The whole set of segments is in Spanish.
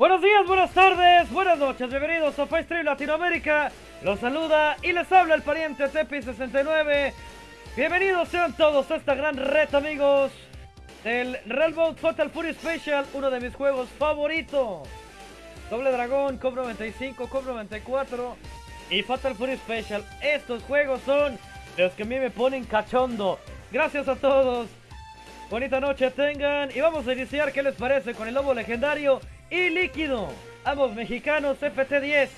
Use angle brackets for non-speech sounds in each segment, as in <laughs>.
Buenos días, buenas tardes, buenas noches, bienvenidos a Stream Latinoamérica. Los saluda y les habla el pariente Tepi69. Bienvenidos sean todos a esta gran red, amigos, del Railroad Fatal Fury Special, uno de mis juegos favoritos. Doble Dragón, Cop 95, Cop 94 y Fatal Fury Special. Estos juegos son los que a mí me ponen cachondo. Gracias a todos. Bonita noche tengan y vamos a iniciar, ¿qué les parece? Con el lobo legendario y líquido. Ambos mexicanos FT10.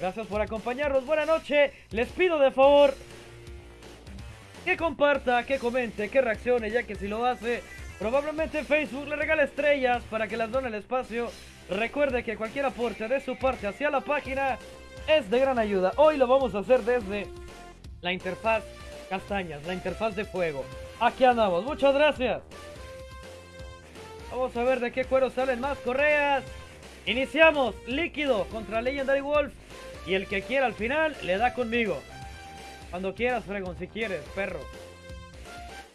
Gracias por acompañarnos. Buena noche. Les pido de favor que comparta, que comente, que reaccione, ya que si lo hace, probablemente Facebook le regala estrellas para que las done el espacio. Recuerde que cualquier aporte de su parte hacia la página es de gran ayuda. Hoy lo vamos a hacer desde la interfaz castañas, la interfaz de fuego. Aquí andamos. Muchas gracias. Vamos a ver de qué cuero salen más correas. Iniciamos. Líquido contra Legendary Wolf. Y el que quiera al final le da conmigo. Cuando quieras, Fregon, si quieres, perro.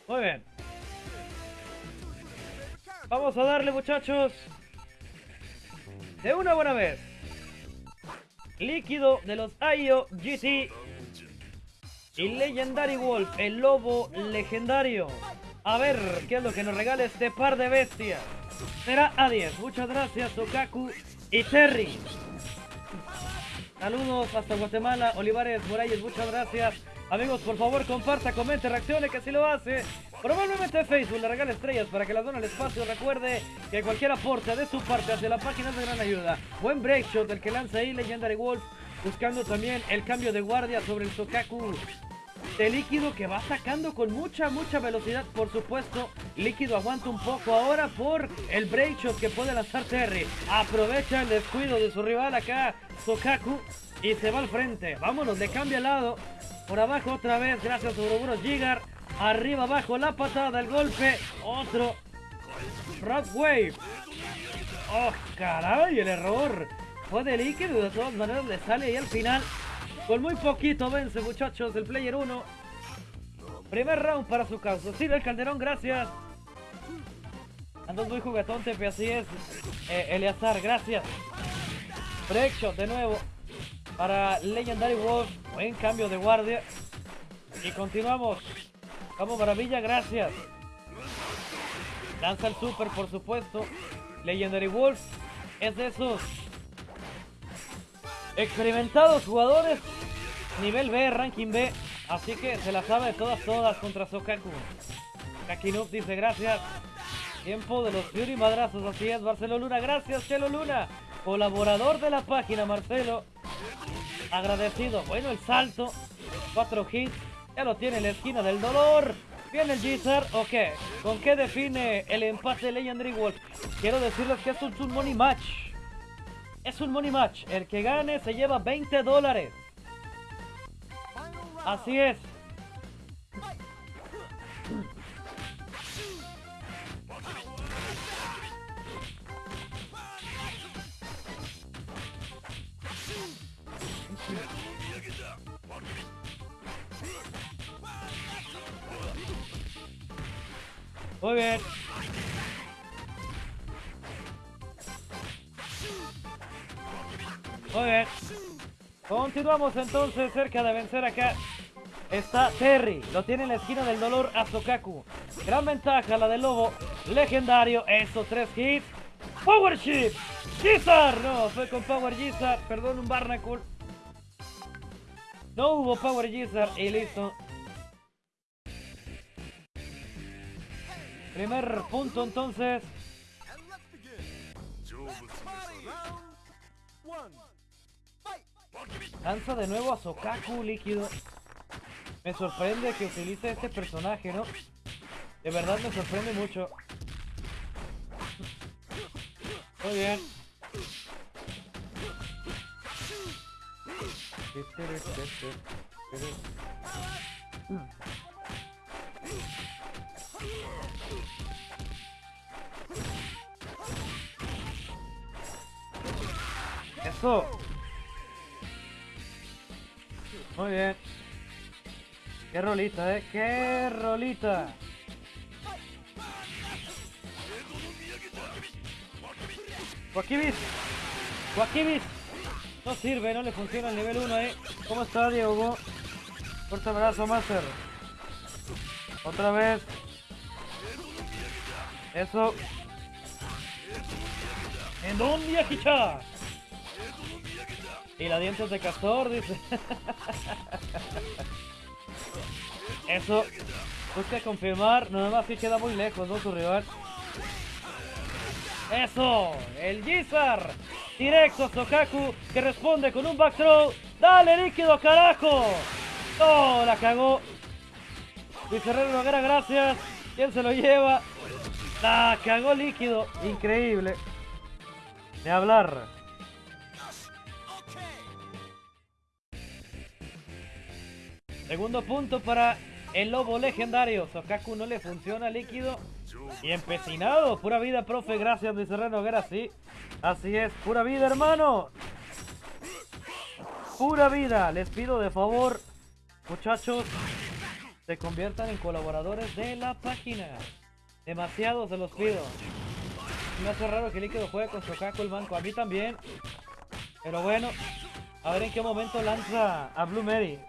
Muy bien. Vamos a darle, muchachos. De una buena vez. Líquido de los IO GT. Y Legendary Wolf, el lobo legendario. A ver, ¿qué es lo que nos regala este par de bestias? Será a 10. Muchas gracias, Tokaku y Terry. Saludos hasta Guatemala, Olivares Morales, muchas gracias. Amigos, por favor, comparta, comente, reaccione, que si lo hace. Probablemente Facebook le regale estrellas para que las done al espacio. Recuerde que cualquier aporte de su parte hacia la página es de gran ayuda. Buen breakshot el que lanza ahí Legendary Wolf, buscando también el cambio de guardia sobre el Tokaku de líquido que va sacando con mucha, mucha velocidad. Por supuesto, líquido aguanta un poco ahora por el break shot que puede lanzar Terry. Aprovecha el descuido de su rival acá, Sokaku, y se va al frente. Vámonos, le cambia al lado. Por abajo otra vez, gracias a Ouroboros Gigar. Arriba, abajo, la patada, el golpe. Otro. Rock Wave. Oh, caray, el error. Fue de líquido, de todas maneras le sale ahí al final. Con muy poquito vence, muchachos, el player 1. Primer round para su causa. Sí, el Calderón, gracias. Andas muy juguetón, Tepe, así es. Eh, Eleazar, gracias. Breakshot de nuevo para Legendary Wolf. Buen cambio de guardia. Y continuamos. Vamos, Maravilla, gracias. Lanza el super, por supuesto. Legendary Wolf es de esos experimentados jugadores nivel B, ranking B. Así que se la sabe todas, todas contra Sokaku. Kakinub dice gracias. Tiempo de los Fury Madrazos, así es, Marcelo Luna. Gracias, Chelo Luna. Colaborador de la página, Marcelo. Agradecido. Bueno, el salto. Cuatro hits. Ya lo tiene en la esquina del dolor. Viene el Gizar. Ok. ¿Con qué define el empate Legendary Wolf? Quiero decirles que es un money match. Es un money match. El que gane se lleva 20 dólares. Así es. Muy bien. Muy bien. Continuamos entonces cerca de vencer acá. Está Terry. Lo tiene en la esquina del dolor a Sokaku. Gran ventaja la del lobo. Legendario. Esos tres hits. Power Ship. Gizar. No, fue con Power Gizar. Perdón, un Barnacle. No hubo Power Gizar y listo. Primer punto entonces. Lanza de nuevo a Sokaku líquido. Me sorprende que utilice este personaje, ¿no? De verdad me sorprende mucho. Muy bien. Eso. Muy bien. Qué rolita, eh. Qué rolita. Wakibis. Joaquibis. No sirve, no le funciona el nivel 1, eh. ¿Cómo está, Diego? Fuerte abrazo, Master. Otra vez. Eso. ¿En dónde, Akicha? Y la dientes de castor, dice. Eso. Busca confirmar. Nada más que queda muy lejos, ¿no? Su rival. Eso. El Gizar. Directo a Sokaku. Que responde con un back throw. Dale, líquido, carajo. Oh, la cagó. Luis Herrero Noguera, gracias. ¿Quién se lo lleva? La cagó líquido. Increíble. De hablar. Segundo punto para el lobo legendario. Sokaku no le funciona líquido. Y empecinado. Pura vida, profe. Gracias, Luis Herrero Noguera. Sí. Así es. Pura vida, hermano. Pura vida. Les pido de favor, muchachos, se conviertan en colaboradores de la página. Demasiado se los pido. Me hace raro que Líquido juegue con Sokaku el banco. A mí también. Pero bueno, a ver en qué momento lanza a Blue Mary.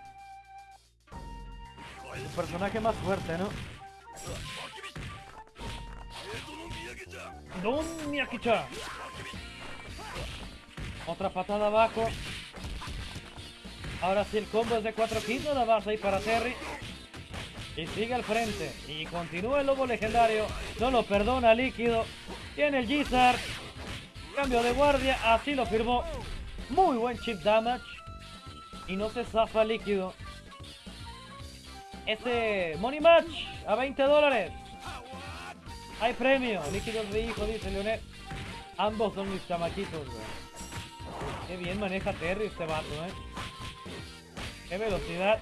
El personaje más fuerte, ¿no? Don Miyakicha. Otra patada abajo. Ahora sí el combo es de 4 kills nada más ahí para Terry. Y sigue al frente. Y continúa el lobo legendario. No lo perdona líquido. Tiene el Gizar. Cambio de guardia. Así lo firmó. Muy buen chip damage. Y no se zafa líquido. Este Money Match a 20 dólares. Hay premio. Líquidos de hijo, dice Leonel. Ambos son mis chamaquitos, Qué bien maneja Terry este vato, eh. Qué velocidad.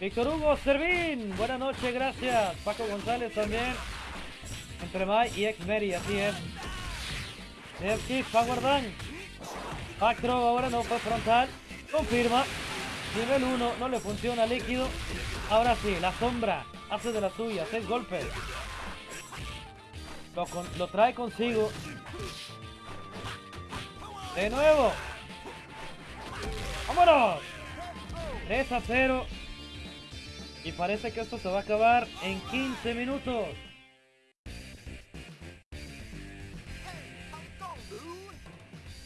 Víctor Hugo Servín. Buenas noches, gracias. Paco González también. Entre Mai y X-Mary, así es. Dev Kick, Power Dunk. Back ahora no fue frontal. Confirma. Nivel 1, no le funciona líquido. Ahora sí, la sombra hace de la suya. Seis golpes. Lo, lo trae consigo. De nuevo. ¡Vámonos! 3 a 0. Y parece que esto se va a acabar en 15 minutos.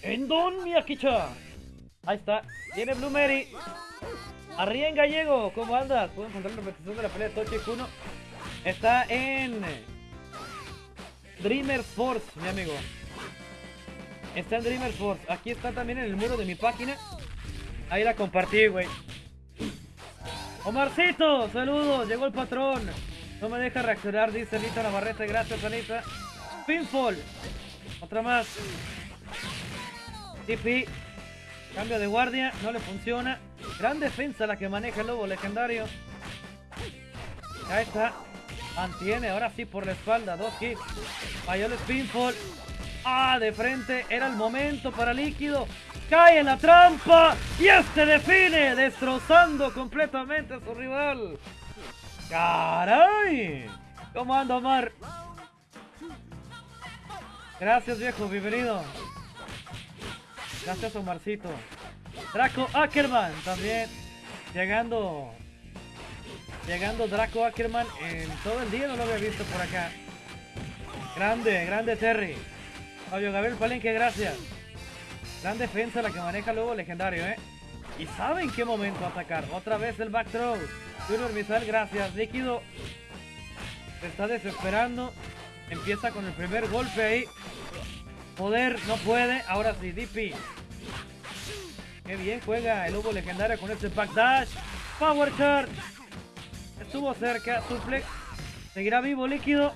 En Don Miyakicha. Ahí está. Viene Blue Mary. en Gallego. ¿Cómo andas? Puedo encontrar la repetición de la pelea de Tochi Kuno. Está en Dreamer Force, mi amigo. Está en Dreamer Force. Aquí está también en el muro de mi página. Ahí la compartí, güey. Omarcito, saludos. Llegó el patrón. No me deja reaccionar, dice Anita Navarrete. Gracias, Anita. Pinfall. Otra más. TP. Cambio de guardia. No le funciona. Gran defensa la que maneja el lobo legendario. Ahí está. Mantiene. Ahora sí por la espalda. Dos hits. Falló el. Ah, de frente. Era el momento para líquido. Cae en la trampa. Y este define. Destrozando completamente a su rival. ¡Caray! ¿Cómo anda Omar? Gracias viejo, bienvenido. Gracias Omarcito. Draco Ackerman también. Llegando. Llegando Draco Ackerman en todo el día, no lo había visto por acá. Grande, grande Terry. Fabio Gabriel Palenque, gracias. Gran defensa la que maneja luego legendario, ¿eh? Y sabe en qué momento atacar. Otra vez el back throw. Junior Misal, gracias. Líquido se está desesperando. Empieza con el primer golpe ahí. Poder, no puede. Ahora sí, DP. Qué bien juega el Hugo legendario con este backdash. Power charge. Estuvo cerca. Suplex. Seguirá vivo líquido.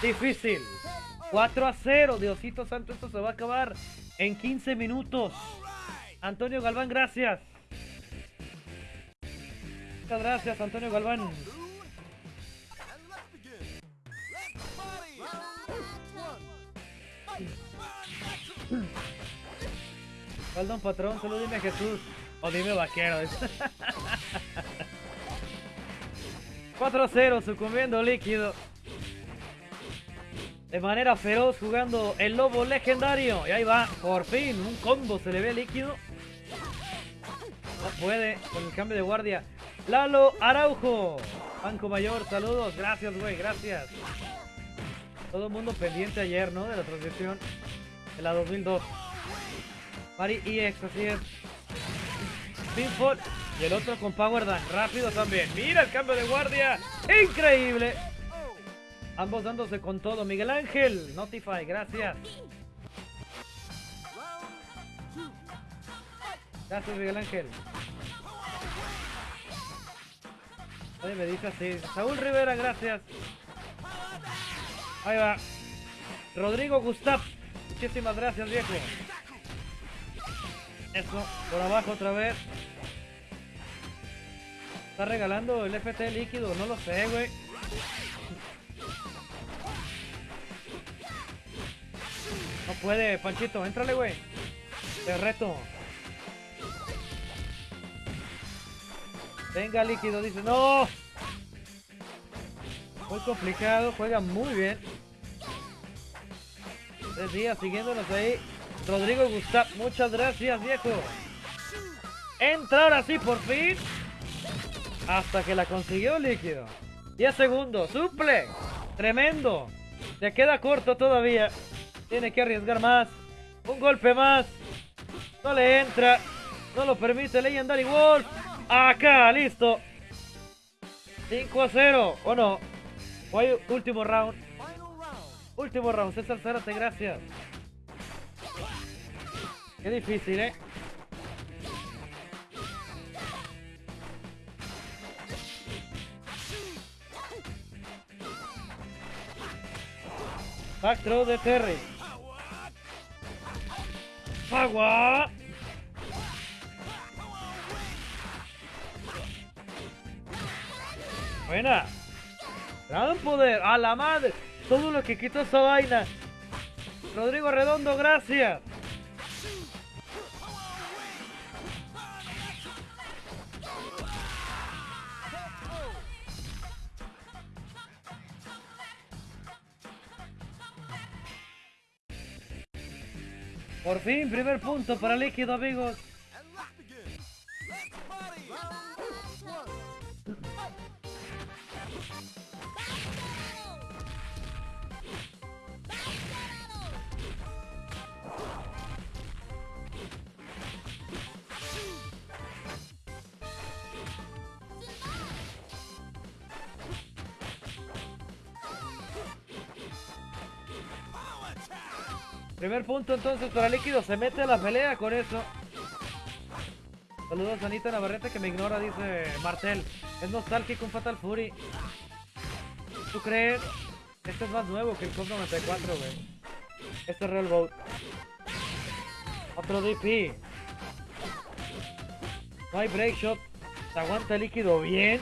Difícil. 4 a 0. Diosito Santo, esto se va a acabar en 15 minutos. Antonio Galván, gracias. Muchas gracias, Antonio Galván. ¿Cuál patrón? Solo dime Jesús. O dime vaquero. <laughs> 4-0, sucumbiendo líquido. de manera feroz jugando el lobo legendario. Y ahí va, por fin, un combo se le ve líquido. No puede con el cambio de guardia. Lalo Araujo, Banco Mayor, saludos, gracias, güey, gracias. Todo el mundo pendiente ayer, ¿no? De la transmisión de la 2002. Mari EX, así es. Pinfall y el otro con Power Dance, rápido también. Mira el cambio de guardia, increíble. Ambos dándose con todo. Miguel Ángel, Notify, gracias. Gracias, Miguel Ángel. Oye, me dice así. Saúl Rivera, gracias. Ahí va. Rodrigo Gustav. Muchísimas gracias, viejo. Eso, por abajo otra vez. ¿Está regalando el FT líquido? No lo sé, güey. No puede, Panchito, entrale, güey. Te reto. Venga, líquido, dice. ¡No! Muy complicado, juega muy bien. Días siguiéndonos ahí. Rodrigo Gustav, muchas gracias, viejo. Entra ahora sí, por fin. Hasta que la consiguió líquido. 10 segundos, suple. Tremendo. Se queda corto todavía. Tiene que arriesgar más. Un golpe más. No le entra. No lo permite Legendary Wolf. Acá, listo. 5 a 0. ¿O no? ¿O hay último round? Último round. César Zárate, gracias. Qué difícil, ¿eh? Back de Terry. Agua. Buena. Gran poder. A la madre. Todo lo que quitó esa vaina. Rodrigo Redondo, gracias. Por fin, primer punto para líquido, amigos. Primer punto entonces para Líquido. Se mete a la pelea con eso. Saludos a Anita Navarrete que me ignora, dice Martel. Es nostálgico un Fatal Fury. ¿Tú crees? Este es más nuevo que el COP 94, güey. Este es Real Boat. Otro DP. No hay break shot. Se aguanta líquido bien.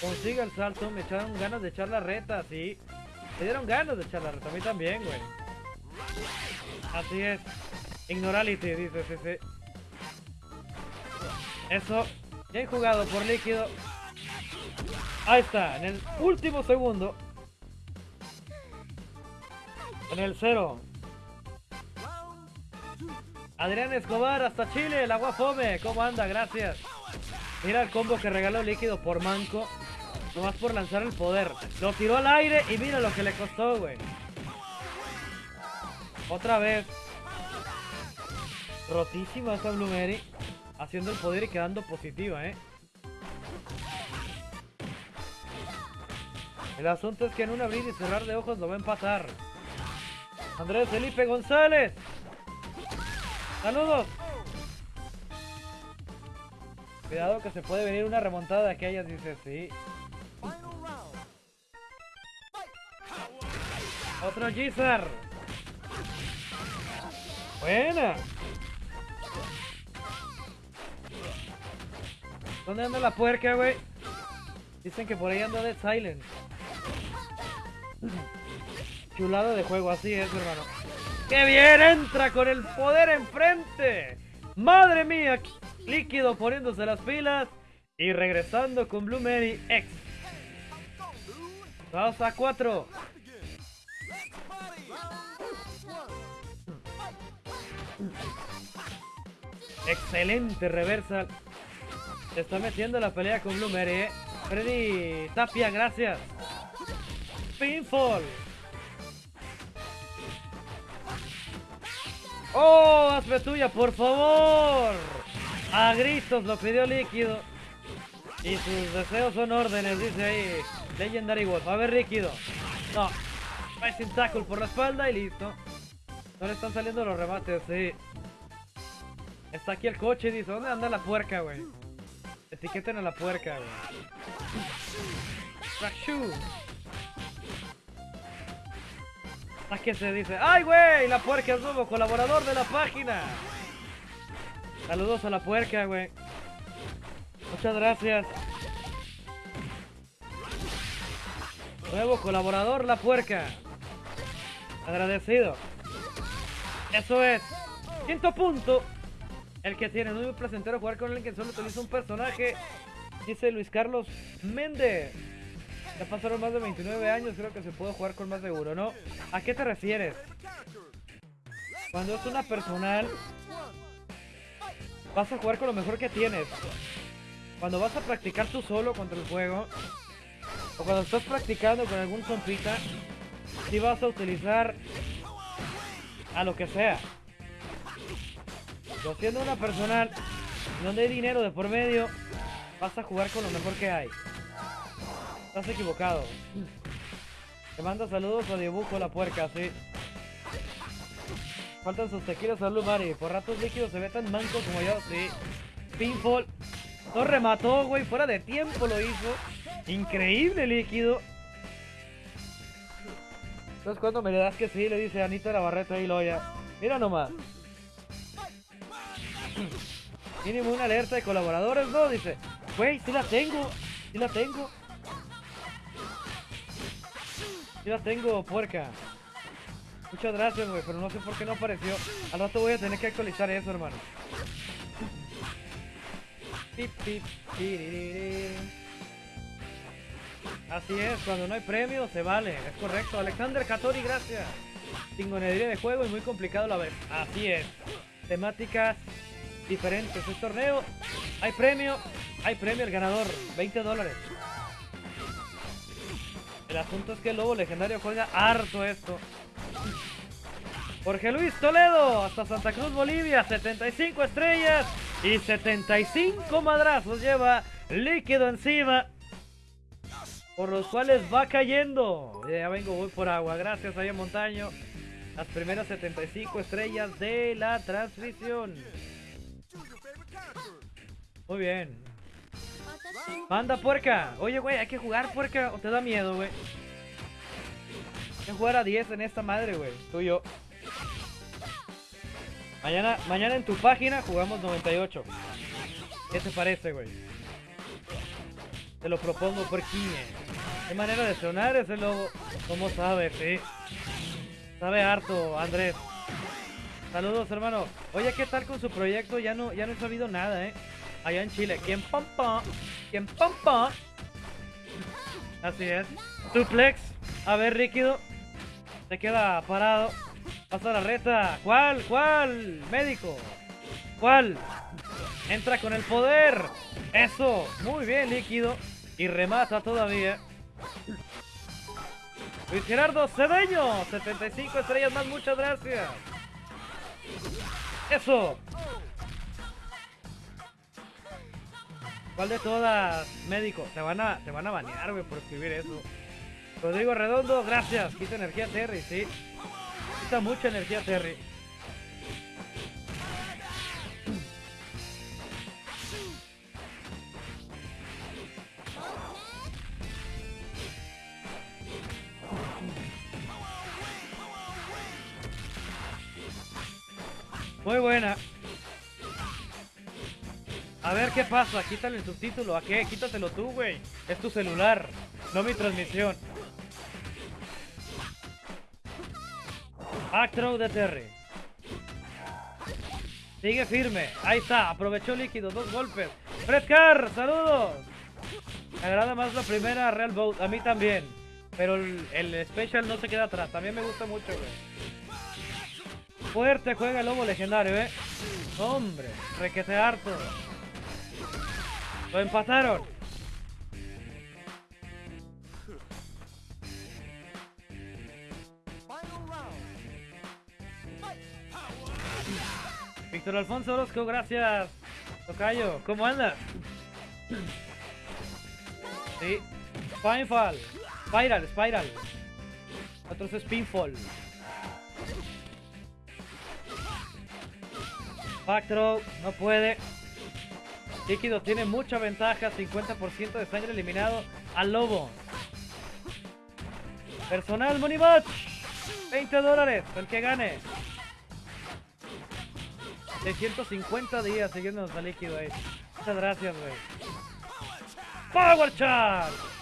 Consigue el salto. Me echaron ganas de echar la reta, sí. Me dieron ganas de echar la reta. A mí también, güey. Así es. Ignorality, dice CC. Eso. Bien jugado por líquido. Ahí está, en el último segundo. En el cero. Adrián Escobar, hasta Chile, el agua fome. ¿Cómo anda? Gracias. Mira el combo que regaló líquido por manco. Nomás por lanzar el poder. Lo tiró al aire y mira lo que le costó, güey. Otra vez. Rotísima esta Blue Mary. Haciendo el poder y quedando positiva, ¿eh? El asunto es que en un abrir y cerrar de ojos lo va a empatar. Andrés Felipe González. Saludos. Cuidado que se puede venir una remontada de aquellas, dice, sí. Otro Gizar. Buena. ¿Dónde anda la puerca, güey? Dicen que por ahí anda Dead Silence. <clears throat> Chulado de juego, así es, hermano. ¡Qué bien! Entra con el poder enfrente. ¡Madre mía! Líquido poniéndose las pilas. Y regresando con Blue Mary X. 2 a 4. Excelente reversal. Se está metiendo la pelea con Blue Mary, ¿eh? Freddy Tapia, gracias. Pinfall. ¡Oh! Hazme tuya, por favor. A gritos lo pidió líquido. Y sus deseos son órdenes, dice ahí. Legendary Wolf. A ver, líquido. No. sin tackle por la espalda y listo. No le están saliendo los remates, sí. Está aquí el coche, dice. ¿Dónde anda la puerca, güey? Etiqueten a la puerca, güey. ¿A qué se dice? ¡Ay, güey! La puerca es nuevo colaborador de la página. Saludos a la puerca, güey. Muchas gracias. Nuevo colaborador, la puerca. Agradecido. Eso es. Quinto punto. El que tiene muy placentero jugar con alguien que solo utiliza un personaje. Dice Luis Carlos Méndez. Ya pasaron más de 29 años, creo que se puede jugar con más de uno, ¿no? ¿A qué te refieres? Cuando es una personal, vas a jugar con lo mejor que tienes. Cuando vas a practicar tú solo contra el juego, o cuando estás practicando con algún compita, si vas a utilizar a lo que sea. Pero siendo una personal donde hay dinero de por medio, vas a jugar con lo mejor que hay. Estás equivocado. Te mando saludos a Dibujo la puerca, sí. Faltan sus tequilas Blue Mari. Por ratos líquidos se ve tan manco como yo, sí. Pinfall. No remató, güey. Fuera de tiempo lo hizo. Increíble líquido. Entonces cuando me le das que sí, le dice Anita Navarrete y Loya. Mira nomás. <clears throat> Mínimo una alerta de colaboradores, ¿no? Dice, güey, sí la tengo. Sí la tengo. Sí la tengo, puerca. Muchas gracias, güey, pero no sé por qué no apareció. Al rato voy a tener que actualizar eso, hermano. Así es, cuando no hay premio se vale, es correcto. Alexander Catori, gracias. Tingonería de juego y muy complicado la vez. Así es. Temáticas diferentes. Es torneo, hay premio, hay premio el ganador, 20 dólares. El asunto es que el lobo legendario juega harto esto. Jorge Luis Toledo, hasta Santa Cruz, Bolivia, 75 estrellas y 75 madrazos lleva líquido encima por los cuales va cayendo. Ya vengo, voy por agua. Gracias, a Montaño. Las primeras 75 estrellas de la transmisión. Muy bien. Manda puerca. Oye, güey, hay que jugar puerca o te da miedo, güey. Hay que jugar a 10 en esta madre, güey. Tú y yo. Mañana, mañana en tu página jugamos 98. ¿Qué te parece, güey? Te lo propongo, puerquiñe. Qué manera de sonar ese lobo. ¿Cómo sabe, sí? Sabe harto, Andrés. Saludos, hermano. Oye, ¿qué tal con su proyecto? Ya no, ya no he sabido nada, ¿eh? Allá en Chile. ¿Quién pampa? ¿Quién pampa? Así es. Suplex. A ver, Ríquido. Se queda parado. Pasa la reta. ¿Cuál? ¿Cuál? Médico. ¿Cuál? Entra con el poder. Eso. Muy bien, líquido. Y remata todavía. Luis Gerardo Cedeño, 75 estrellas más, muchas gracias. Eso. ¿Cuál de todas, médico? Te van a, te van a banear, güey, por escribir eso. Rodrigo Redondo, gracias. Quita energía Terry, sí. Quita mucha energía Terry. Muy buena. A ver qué pasa, quítale el subtítulo. ¿A qué? Quítatelo tú, güey. Es tu celular, no mi transmisión. Actro de Terry. Sigue firme. Ahí está. Aprovechó líquido. Dos golpes. Fredcar, saludos. Me agrada más la primera Real Boat. A mí también. Pero el, el Special no se queda atrás. También me gusta mucho, güey. Fuerte juega el lobo legendario, eh. Hombre, requete harto. Lo empataron. Víctor Alfonso Orozco, gracias. Tocayo, ¿cómo andas? Sí. Spinefall. Spiral, Spiral. Otros es Pinfall. Backthrow, no puede. Líquido tiene mucha ventaja, 50% de sangre eliminado al lobo. Personal Money Match, 20 dólares, el que gane. 650 días siguiéndonos a líquido ahí. Muchas gracias, güey. Power Charge.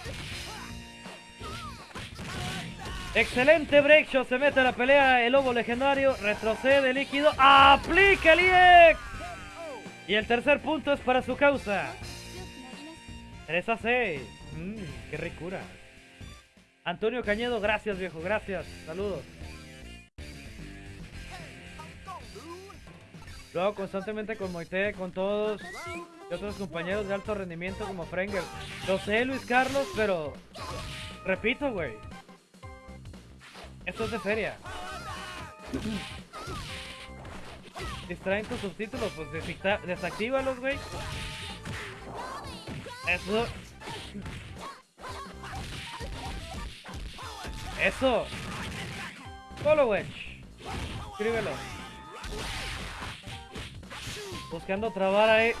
Excelente break shot, se mete a la pelea el lobo legendario, retrocede líquido, aplica el EX. Y el tercer punto es para su causa. 3 a 6. Mmm, qué ricura. Antonio Cañedo, gracias viejo, gracias. Saludos. Lo hago constantemente con Moite, con todos y otros compañeros de alto rendimiento como Frenger. Lo sé, Luis Carlos, pero repito, güey. Esto es de feria. Distraen tus subtítulos, pues desactívalos, güey. Eso. Eso. Wedge. Escríbelo. Buscando trabar ahí.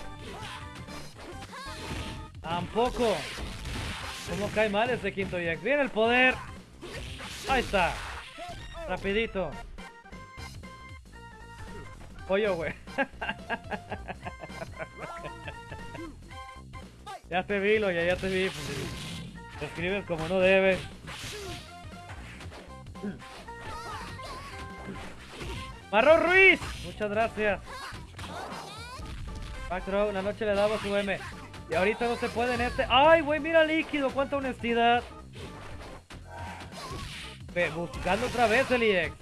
Tampoco. ¿Cómo cae mal ese quinto Jack? Viene el poder. Ahí está. Rapidito. Pollo, güey. <laughs> ya te vi, lo ya, ya te vi. Te escribes como no debes. Marrón Ruiz, muchas gracias. Backthrow, una noche le daba su M. Y ahorita no se puede en este. ¡Ay, güey! Mira líquido, cuánta honestidad. Buscando otra vez el EX.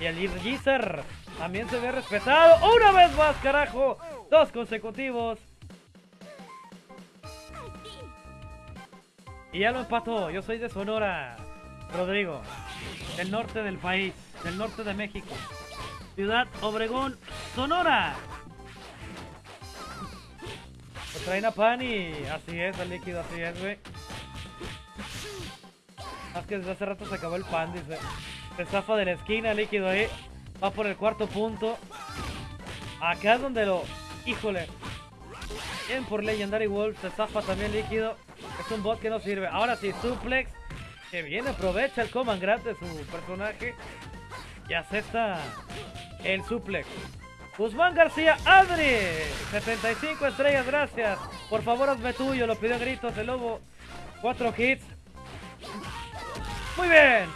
Y el Irgizer también se ve respetado. ¡Una vez más, carajo! Dos consecutivos. Y ya lo empató. Yo soy de Sonora, Rodrigo. Del norte del país. Del norte de México. Ciudad Obregón, Sonora. Lo traen a pan así es, el líquido, así es, güey. Más que desde hace rato se acabó el pan, dice. Se zafa de la esquina, líquido ahí. Va por el cuarto punto. Acá es donde lo... Híjole. Bien por Legendary Wolf. Se zafa también líquido. Es un bot que no sirve. Ahora sí, Suplex. Que bien aprovecha el Command Grab su personaje. Y acepta el Suplex. Guzmán García Adri. 75 estrellas, gracias. Por favor, hazme tuyo. Lo pidió gritos el lobo. Cuatro hits. Muy bien.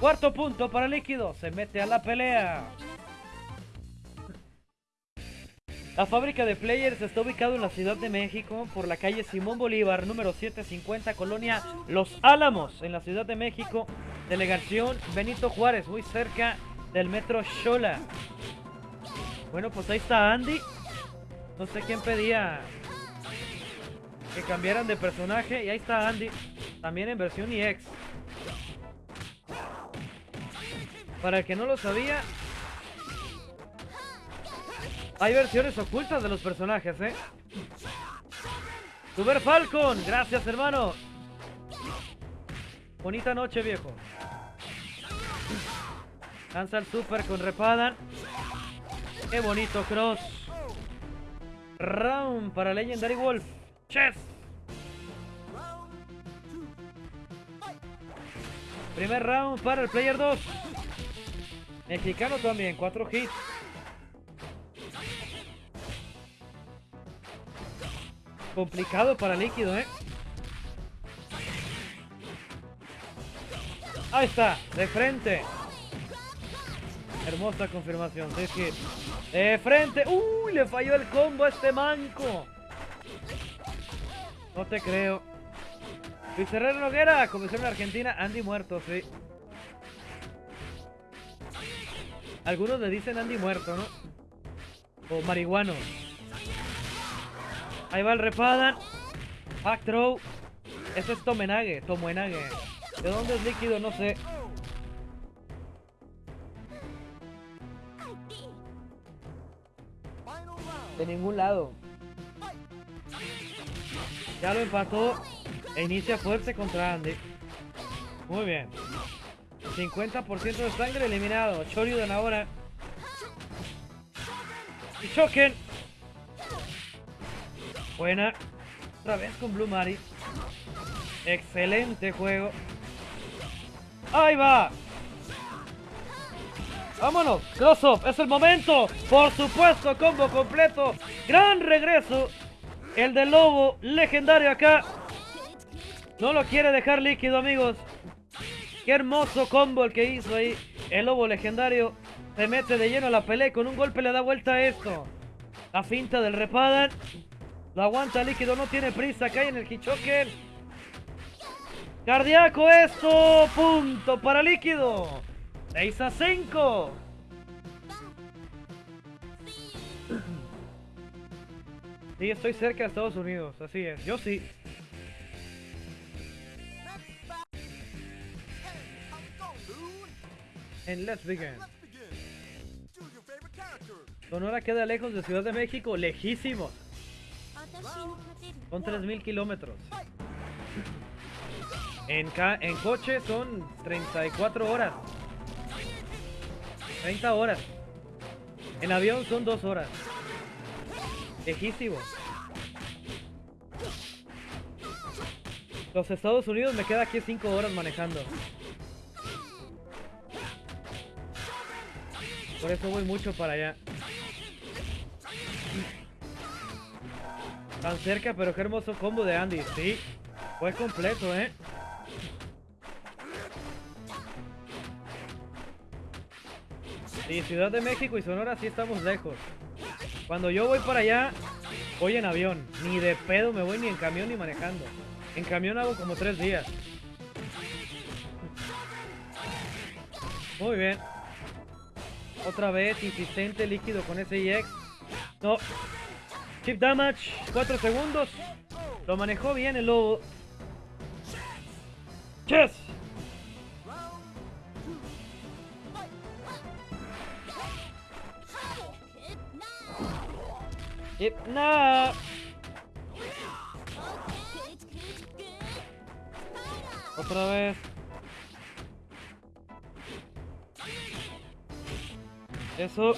Cuarto punto para Líquido. Se mete a la pelea. La fábrica de Players está ubicada en la Ciudad de México por la calle Simón Bolívar, número 750, colonia Los Álamos, en la Ciudad de México. Delegación Benito Juárez, muy cerca del metro Shola. Bueno, pues ahí está Andy. No sé quién pedía que cambiaran de personaje. Y ahí está Andy. También en versión EX. Para el que no lo sabía, hay versiones ocultas de los personajes, ¿eh? Super Falcon, gracias hermano. Bonita noche, viejo. Lanza el super con repada. Qué bonito cross. Round para Legendary Wolf. Primer round para el player 2. Mexicano también, 4 hits. Complicado para líquido, ¿eh? Ahí está, de frente. Hermosa confirmación, sí. De frente. ¡Uy! Le falló el combo a este manco. No te creo. Luis Herrera Noguera, comenzó en Argentina. Andy muerto, sí. Algunos le dicen Andy muerto, ¿no? O marihuano. Ahí va el repadan. Back throw. Eso es Tomenage, Tomenage. ¿De dónde es líquido? No sé. De ningún lado. Ya lo empató. E inicia fuerte contra Andy. Muy bien. 50% de sangre eliminado. Choryu ahora. Y choquen. Buena. Otra vez con Blue Mari. Excelente juego. Ahí va. Vámonos. Cross up. Es el momento. Por supuesto. Combo completo. Gran regreso. El del lobo. Legendario acá. No lo quiere dejar líquido, amigos. Qué hermoso combo el que hizo ahí. El lobo legendario se mete de lleno a la pelea con un golpe le da vuelta a esto. La finta del Repadan. Lo aguanta líquido, no tiene prisa. Cae en el Hichoken. Cardíaco esto. Punto para líquido. 6 a 5. Sí, estoy cerca de Estados Unidos. Así es. Yo sí. And let's begin. Sonora queda lejos de Ciudad de México, lejísimo. Son 3.000 kilómetros. En, en coche son 34 horas. 30 horas. En avión son 2 horas. Lejísimo. Los Estados Unidos me queda aquí 5 horas manejando. Por eso voy mucho para allá. Tan cerca, pero qué hermoso combo de Andy. Sí, fue completo, ¿eh? Sí, Ciudad de México y Sonora sí estamos lejos. Cuando yo voy para allá, voy en avión. Ni de pedo me voy ni en camión ni manejando. En camión hago como tres días. Muy bien. Otra vez, insistente, líquido con ese EX. No. Chip damage, 4 segundos. Lo manejó bien el lobo. Chess. Hipna. Otra vez. Eso.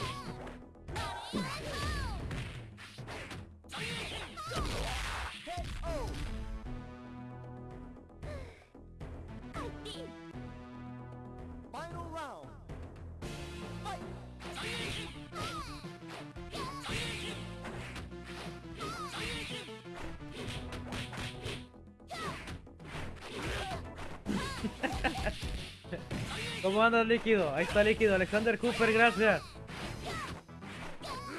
¿Cómo anda líquido? Ahí está líquido. Alexander Cooper, gracias.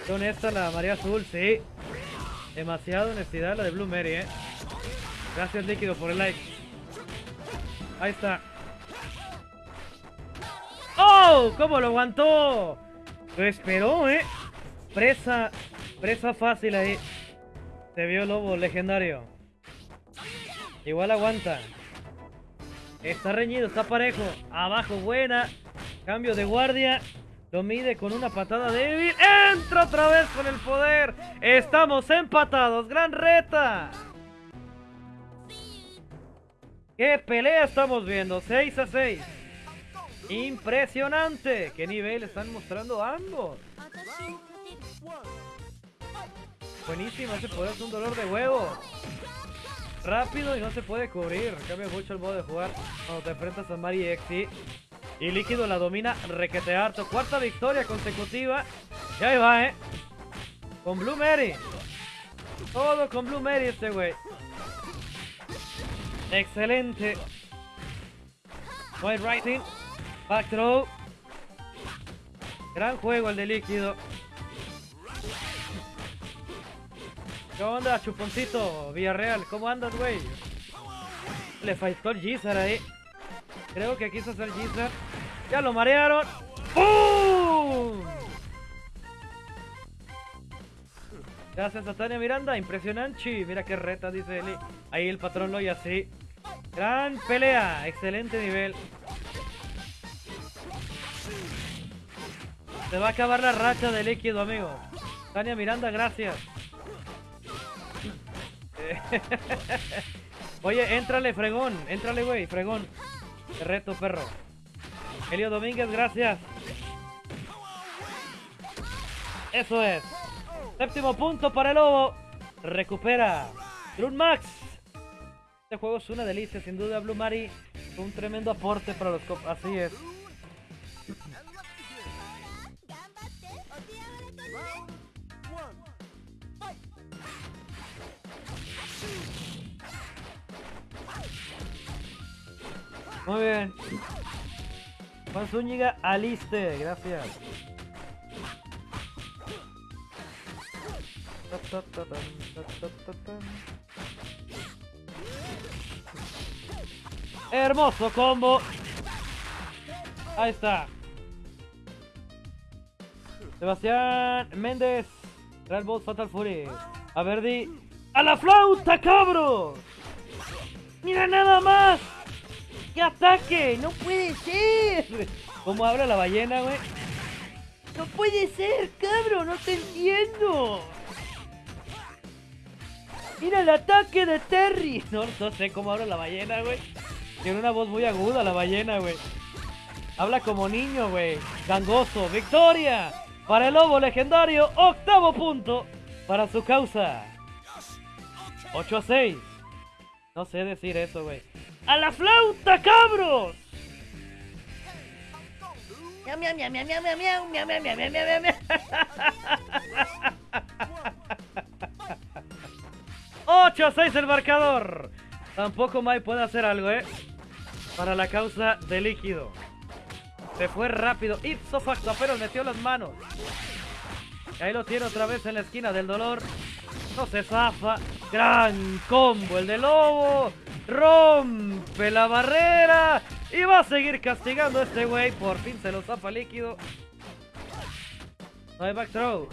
Qué honesta la María Azul, sí. Demasiada honestidad la de Blue Mary, eh. Gracias líquido por el like. Ahí está. ¡Oh! ¿Cómo lo aguantó? Lo esperó, eh. Presa. Presa fácil ahí. Se vio el lobo legendario. Igual aguanta. Está reñido, está parejo. Abajo, buena. Cambio de guardia. Lo mide con una patada débil. Entra otra vez con el poder. Estamos empatados. Gran reta. ¿Qué pelea estamos viendo? 6 a 6. Impresionante. ¿Qué nivel están mostrando ambos? Buenísimo, ese poder es un dolor de huevo rápido y no se puede cubrir. Cambia mucho el modo de jugar cuando te enfrentas a Mari X. Y Líquido la domina requete harto. Cuarta victoria consecutiva. Y ahí va, ¿eh? Con Blue Mary. Todo con Blue Mary este güey. Excelente. White Rising. Back throw. Gran juego el de Líquido. ¿Qué onda, chuponcito? Villarreal, ¿cómo andas, güey? Le faltó el Gizar ahí. Creo que quiso hacer Gizar. Ya lo marearon. Round. Gracias a Tania Miranda, impresionante. Mira qué reta, dice Eli. Ahí el patrón lo y así. Gran pelea, excelente nivel. Se va a acabar la racha de líquido, amigo. Tania Miranda, gracias. <laughs> Oye, éntrale, fregón. Éntrale, güey, fregón. Te reto, perro. Elio Domínguez, gracias. Eso es. Séptimo punto para el Lobo. Recupera. Drun Max. Este juego es una delicia, sin duda. Blue Mari fue un tremendo aporte para los cop. Así es. Muy bien. Juan Zúñiga, aliste. Gracias. Hermoso combo. Ahí está. Sebastián Méndez. Real Boss Fatal Fury. A Verdi. ¡A la flauta, cabros! ¡Mira nada más! ¡Qué ataque! ¡No puede ser! ¿Cómo habla la ballena, güey? ¡No puede ser, cabrón! ¡No te entiendo! ¡Mira el ataque de Terry! No, no sé cómo habla la ballena, güey. Tiene una voz muy aguda la ballena, güey. Habla como niño, güey. Gangoso. ¡Victoria! Para el lobo legendario. Octavo punto para su causa. 8 a 6. No sé decir eso, güey. ¡A la flauta, cabros! Miau, miau, miau, miau, miau, miau, miau, miau, miau, miau, miau, miau, miau. 8 a 6 el marcador. Tampoco Mai puede hacer algo, ¿eh? Para la causa de líquido. Se fue rápido. Ipso facto, apenas metió las manos. Y ahí lo tiene otra vez en la esquina del dolor. No se zafa. Gran combo el de Lobo. Rompe la barrera. Y va a seguir castigando a este güey. Por fin se lo zafa líquido. No hay back throw.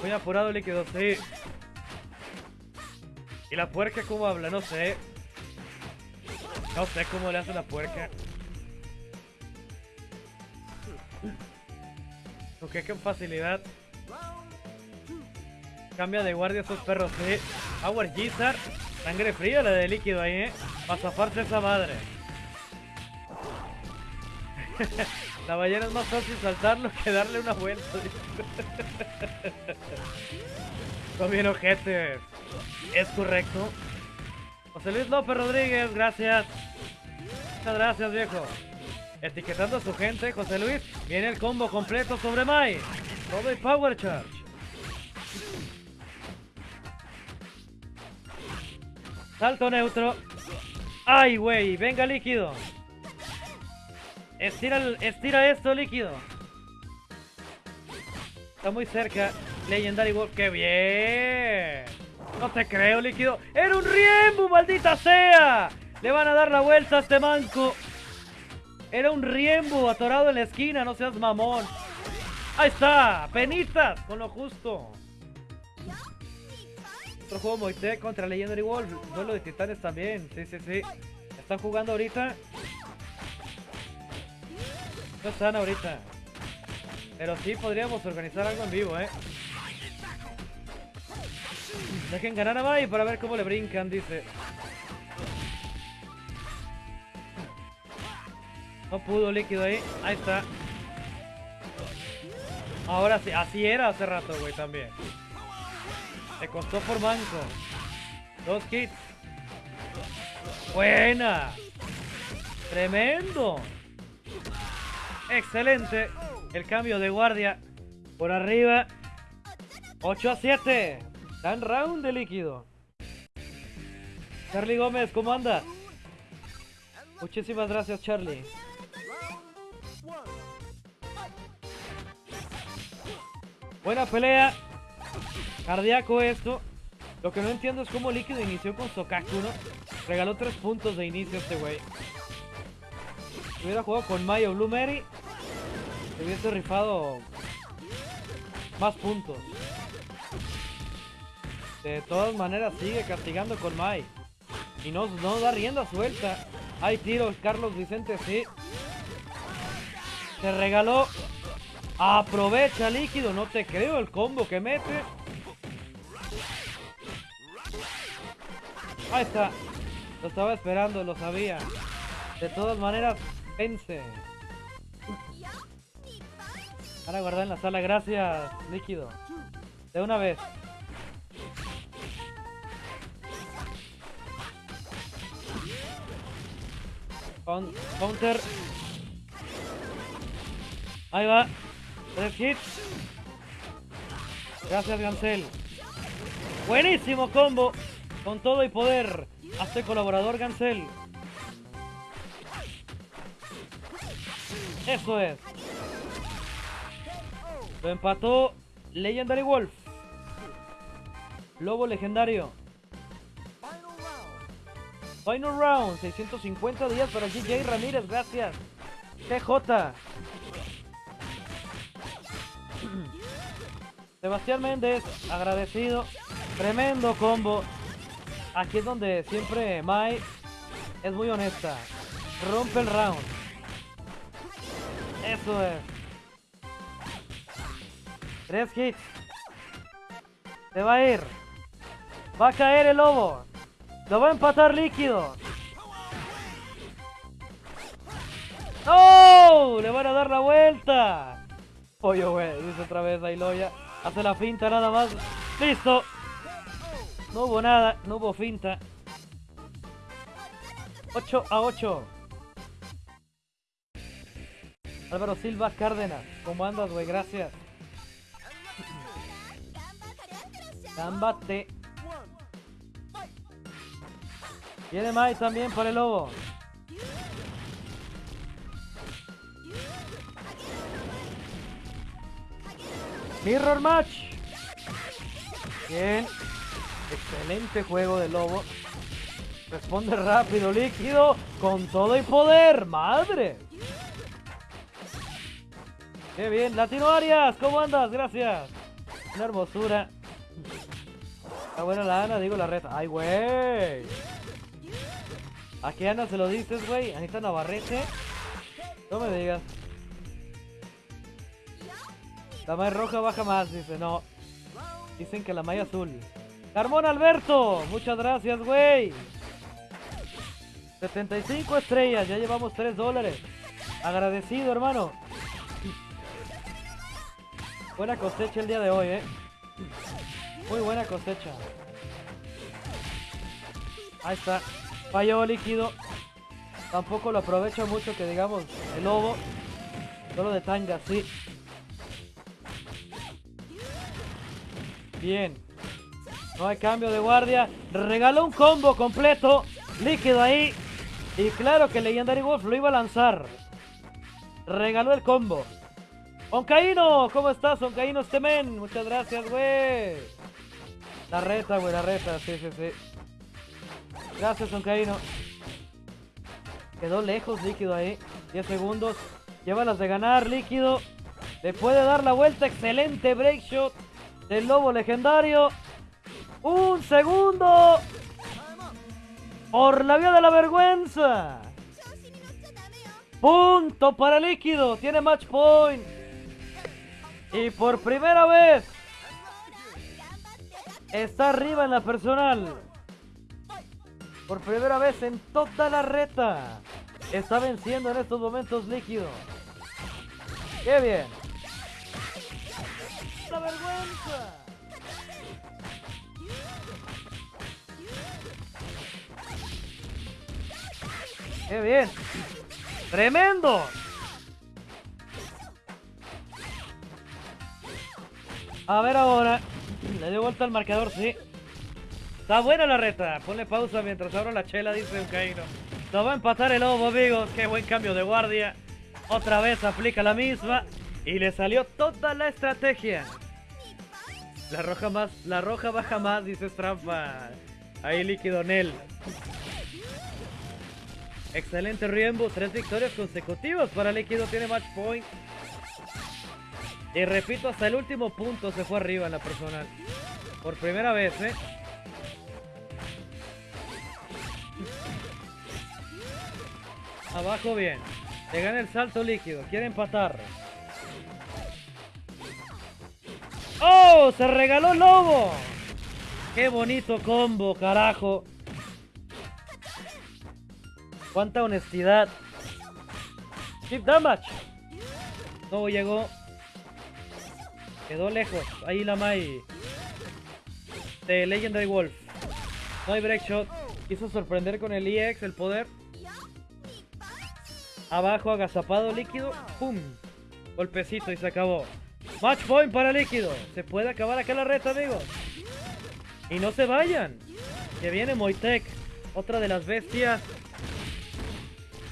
Muy apurado líquido, sí. ¿Y la puerca cómo habla? No sé. No sé cómo le hace la puerca. Ok, con facilidad. Cambia de guardia esos perros, sí. Power Gizzard. Sangre fría la de líquido ahí, eh. Para zafarse esa madre. <laughs> la ballena es más fácil saltarlo que darle una vuelta. <laughs> Son bien ojetes. Es correcto. José Luis López Rodríguez, gracias. Muchas gracias, viejo. Etiquetando a su gente, José Luis. Viene el combo completo sobre Mai. Todo y Power Charge. Salto neutro. ¡Ay, güey! ¡Venga, líquido! Estira, el- estira esto, líquido. Está muy cerca. Legendary Wolf. ¡Qué bien! No te creo, líquido. ¡Era un Riembu, maldita sea! Le van a dar la vuelta a este manco. Era un Riembu atorado en la esquina, no seas mamón. Ahí está, penitas, con lo justo. Otro juego Moite contra Legendary Wolf. Duelo de titanes también. Sí, sí, sí. Están jugando ahorita. No están ahorita. Pero sí podríamos organizar algo en vivo, eh. Dejen ganar a Mai para ver cómo le brincan, dice. No pudo líquido ahí. Ahí está. Ahora sí, así era hace rato, güey, también. Le costó por manco. Dos kits. Buena. Tremendo. Excelente. El cambio de guardia por arriba. 8 a 7. Dan round de líquido. Charlie Gómez, ¿cómo anda? Muchísimas gracias, Charlie. Buena pelea. Cardíaco esto. Lo que no entiendo es cómo Líquido inició con Sokaku, ¿no? Regaló tres puntos de inicio este güey. Si hubiera jugado con Mayo Blue Mary, hubiese rifado más puntos. De todas maneras sigue castigando con Mai. Y no, no da rienda suelta. Hay tiros, Carlos Vicente, sí. Se regaló. Aprovecha líquido, no te creo el combo que mete. Ahí está. Lo estaba esperando, lo sabía. De todas maneras, vence. Para guardar en la sala, gracias, líquido. De una vez. counter. Ahí va. Tres hits. Gracias, Gansel. Buenísimo combo. Con todo y poder. Hazte colaborador, Gansel. Eso es. Lo empató Legendary Wolf. Lobo legendario. Final round. 650 días para GJ Ramírez. Gracias. TJ. Sebastián Méndez. Agradecido. Tremendo combo. Aquí es donde siempre Mai es muy honesta. Rompe el round. Eso es. Tres hits. Se va a ir. Va a caer el lobo. Lo va a empatar líquido. ¡No! Le van a dar la vuelta. Oye, güey, dice otra vez Ailoya. Hace la finta nada más. ¡Listo! No hubo nada, no hubo finta. 8 a 8. Álvaro Silva Cárdenas. ¿Cómo andas, güey? Gracias. Gambate. Viene Mai también por el lobo. Mirror Match. Bien. Excelente juego de lobo. Responde rápido, líquido, con todo y poder. ¡Madre! ¡Qué bien! Latino Arias, ¿cómo andas? Gracias. Una hermosura. Está buena la Ana, digo la red. ¡Ay, güey! ¿A qué Ana se lo dices, güey? Anita Navarrete. No me digas. La malla roja baja más, dice. No. Dicen que la malla azul. Carmón Alberto, muchas gracias, güey. 75 estrellas, ya llevamos 3 dólares. Agradecido, hermano. Buena cosecha el día de hoy, eh. Muy buena cosecha. Ahí está. Falló líquido. Tampoco lo aprovecho mucho que digamos el lobo. Solo de tanga, sí. Bien. No hay cambio de guardia. Regaló un combo completo. Líquido ahí. Y claro que Legendary Wolf lo iba a lanzar. Regaló el combo. Oncaíno, ¿cómo estás, Oncaíno Stemen? Muchas gracias, güey. La reta, güey, la reta, sí, sí, sí. Gracias, Oncaíno. Quedó lejos, líquido ahí. 10 segundos. Llévalas de ganar, líquido. Le puede dar la vuelta. Excelente break shot del lobo legendario. Un segundo. Por la vía de la vergüenza. Punto para líquido. Tiene match point. Y por primera vez. Está arriba en la personal. Por primera vez en toda la reta. Está venciendo en estos momentos líquido. ¡Qué bien! ¡La vergüenza! ¡Qué bien! ¡Tremendo! A ver ahora. Le dio vuelta al marcador, sí. Está buena la reta. Ponle pausa mientras abro la chela, dice un caíno. Nos va a empatar el lobo, amigos. Qué buen cambio de guardia. Otra vez aplica la misma. Y le salió toda la estrategia. La roja más, la roja baja más, dice trampa. Ahí líquido Nel. Excelente Riembo, tres victorias consecutivas para Líquido, tiene match point. Y repito, hasta el último punto se fue arriba en la personal. Por primera vez, ¿eh? Abajo bien. Le gana el salto líquido. Quiere empatar. ¡Oh! ¡Se regaló Lobo! ¡Qué bonito combo, carajo! ¡Cuánta honestidad! Chip damage. No llegó. Quedó lejos. Ahí la Mai. De Legendary Wolf. No hay break shot. Quiso sorprender con el EX, el poder. Abajo, agazapado líquido. ¡Pum! Golpecito y se acabó. Match point para líquido. Se puede acabar acá la reta, amigos. Y no se vayan. Que viene Moitec. Otra de las bestias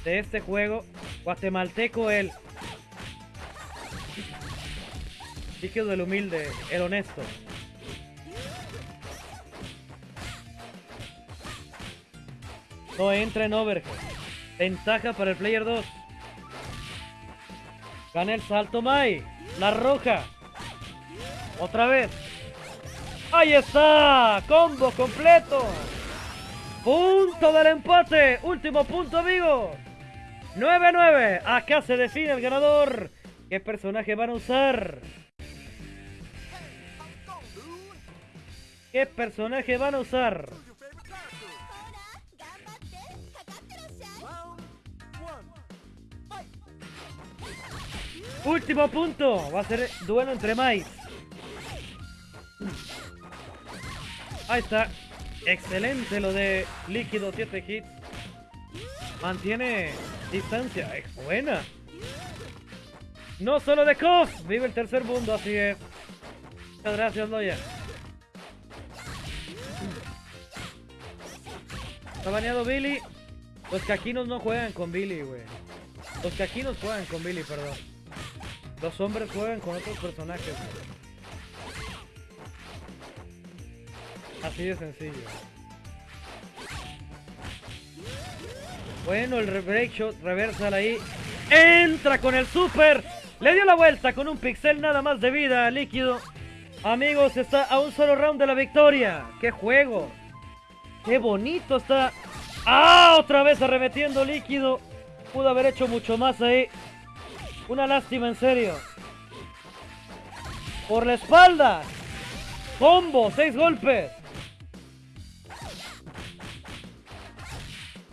de este juego. Guatemalteco él. Líquido el humilde, el honesto. No entra en overhead. Ventaja para el player 2. Gana el salto Mai. La roja. Otra vez. ¡Ahí está! ¡Combo completo! Punto del empate. Último punto, amigos. 9-9. Acá se define el ganador. ¿Qué personaje van a usar? ¿Qué personaje van a usar? Último punto. Va a ser duelo entre Mais. Ahí está. Excelente lo de líquido 7 hits. Mantiene distancia. Es buena. No solo de KOF. Vive el tercer mundo, así es. Muchas gracias, Loya. Está baneado Billy. Los caquinos no juegan con Billy, güey. Los caquinos juegan con Billy, perdón. Los hombres juegan con otros personajes. Así de sencillo. Bueno, el break shot reversal ahí. Entra con el super. Le dio la vuelta con un pixel nada más de vida líquido. Amigos, está a un solo round de la victoria. ¡Qué juego! ¡Qué bonito está! ¡Ah! Otra vez arremetiendo líquido. Pudo haber hecho mucho más ahí. Una lástima, en serio. Por la espalda. Combo, seis golpes.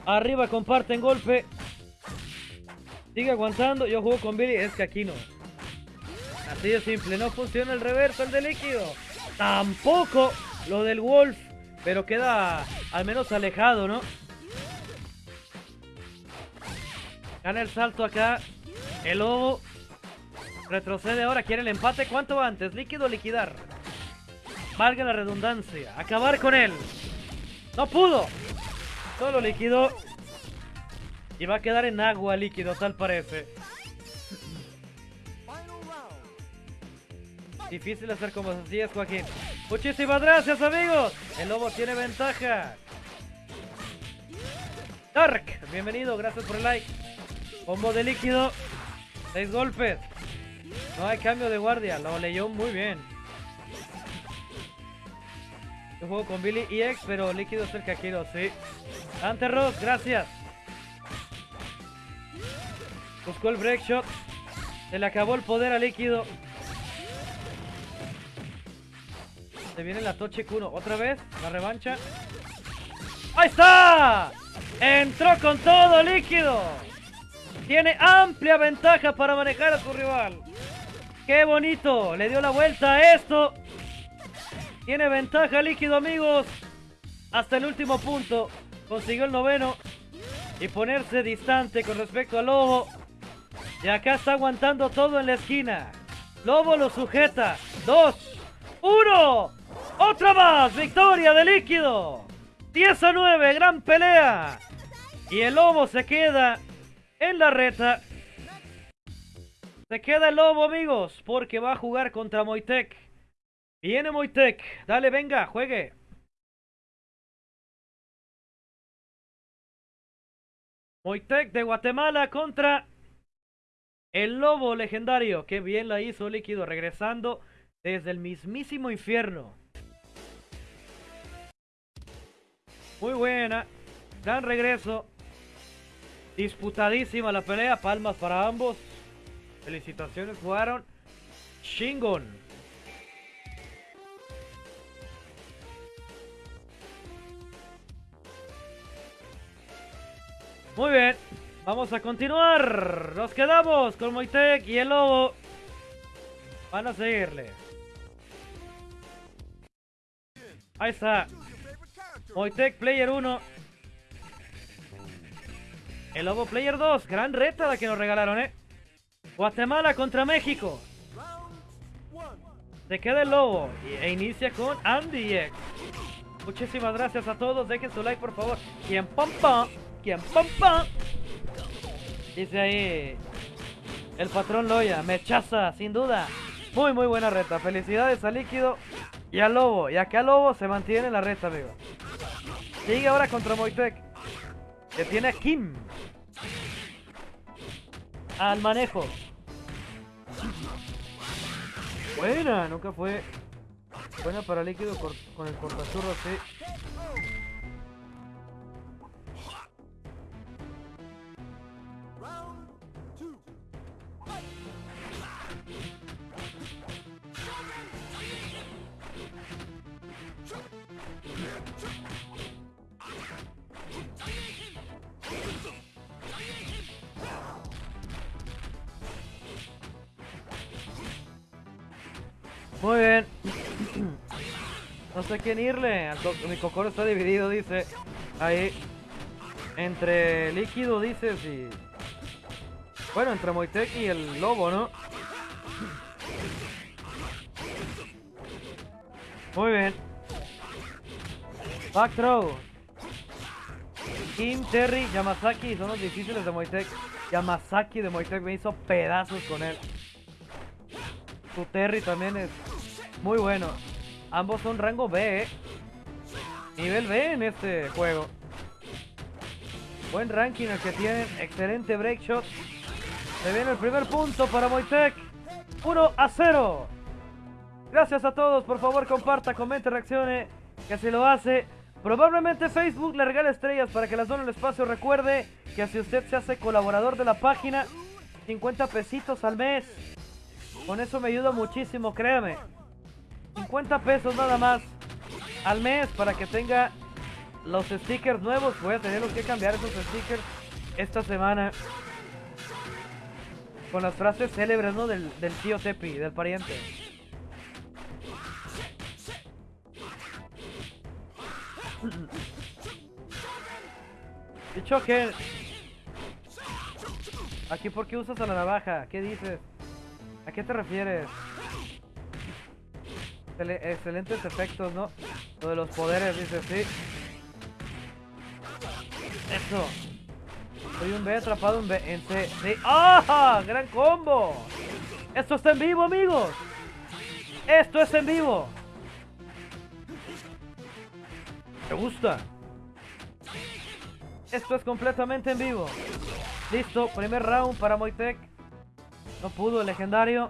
Arriba comparten golpe. Sigue aguantando. Yo juego con Billy. Es que aquí no. Así de simple. No funciona el reverso, el de líquido. Tampoco lo del Wolf. Pero queda al menos alejado, ¿no? Gana el salto acá. El lobo retrocede ahora, quiere el empate. ¿Cuánto antes? Líquido liquidar. Valga la redundancia. Acabar con él. No pudo. Solo líquido. Y va a quedar en agua líquido, tal parece. Difícil hacer como así es, Joaquín. Muchísimas gracias, amigos. El lobo tiene ventaja. Dark, bienvenido, gracias por el like. Combo de líquido. Seis golpes. No hay cambio de guardia. Lo leyó muy bien. Yo juego con Billy EX, pero líquido cerca el quiero, sí. Ante Rock, gracias. Buscó el break shot. Se le acabó el poder a líquido. Se viene la Toche Kuno. Otra vez. La revancha. ¡Ahí está! Entró con todo líquido. Tiene amplia ventaja para manejar a su rival. ¡Qué bonito! Le dio la vuelta a esto. Tiene ventaja líquido, amigos. Hasta el último punto. Consiguió el noveno. Y ponerse distante con respecto al Lobo. Y acá está aguantando todo en la esquina. Lobo lo sujeta. Dos. Uno. Otra más. Victoria de líquido. 10 a 9. Gran pelea. Y el Lobo se queda en la reta. Se queda el lobo, amigos, porque va a jugar contra Moitec. Viene Moitec. Dale, venga, juegue. Moitec de Guatemala contra El lobo legendario. Qué bien la hizo Líquido. Regresando desde el mismísimo infierno. Muy buena. Gran regreso. Disputadísima la pelea. Palmas para ambos. Felicitaciones. Jugaron. Shingon. Muy bien. Vamos a continuar. Nos quedamos con Moitek y el Lobo. Van a seguirle. Ahí está. Moitek Player 1. El Lobo Player 2. Gran reta la que nos regalaron, ¿eh? Guatemala contra México. Se queda el Lobo e inicia con Andy. Muchísimas gracias a todos. Dejen su like, por favor. Quien pam pam. Pam pam. Dice ahí el patrón Loya. Mechaza, sin duda. Muy, muy buena reta. Felicidades a Líquido y a Lobo. Y acá Lobo se mantiene en la reta, amigo. Sigue ahora contra Moitek. Que tiene a Kim. Al manejo. Buena, nunca fue buena para líquido con el cortachurro así. Muy bien. No sé quién irle. Mi cocoro está dividido, dice. Ahí. Entre líquido, dices, y... Bueno, entre Moitek y el lobo, ¿no? Muy bien. Back throw. Kim, Terry, Yamazaki son los difíciles de Moitek. Yamazaki de Moitek me hizo pedazos con él. Su Terry también es muy bueno. Ambos son rango B, ¿eh? Nivel B en este juego. Buen ranking el que tienen. Excelente break shot. Se viene el primer punto para Moitek. 1 a 0. Gracias a todos. Por favor, comparta, comente, reaccione. Que si lo hace. Probablemente Facebook le regale estrellas para que las donen el espacio. Recuerde que si usted se hace colaborador de la página, 50 pesitos al mes. Con eso me ayuda muchísimo, créame. 50 pesos nada más al mes para que tenga los stickers nuevos. Voy a tener que cambiar esos stickers esta semana. Con las frases célebres, ¿no? Del, tío Tepi, del pariente. <clears throat> Dicho que... Aquí, ¿por qué usas a la navaja? ¿Qué dices? ¿A qué te refieres? excelentes efectos, ¿no? Lo de los poderes, dice, sí. Eso. Soy un B atrapado en B en C. Sí. ¡Ah! ¡Gran combo! Esto está en vivo, amigos. Esto es en vivo. Me gusta. Esto es completamente en vivo. Listo, primer round para Moitek. No pudo el legendario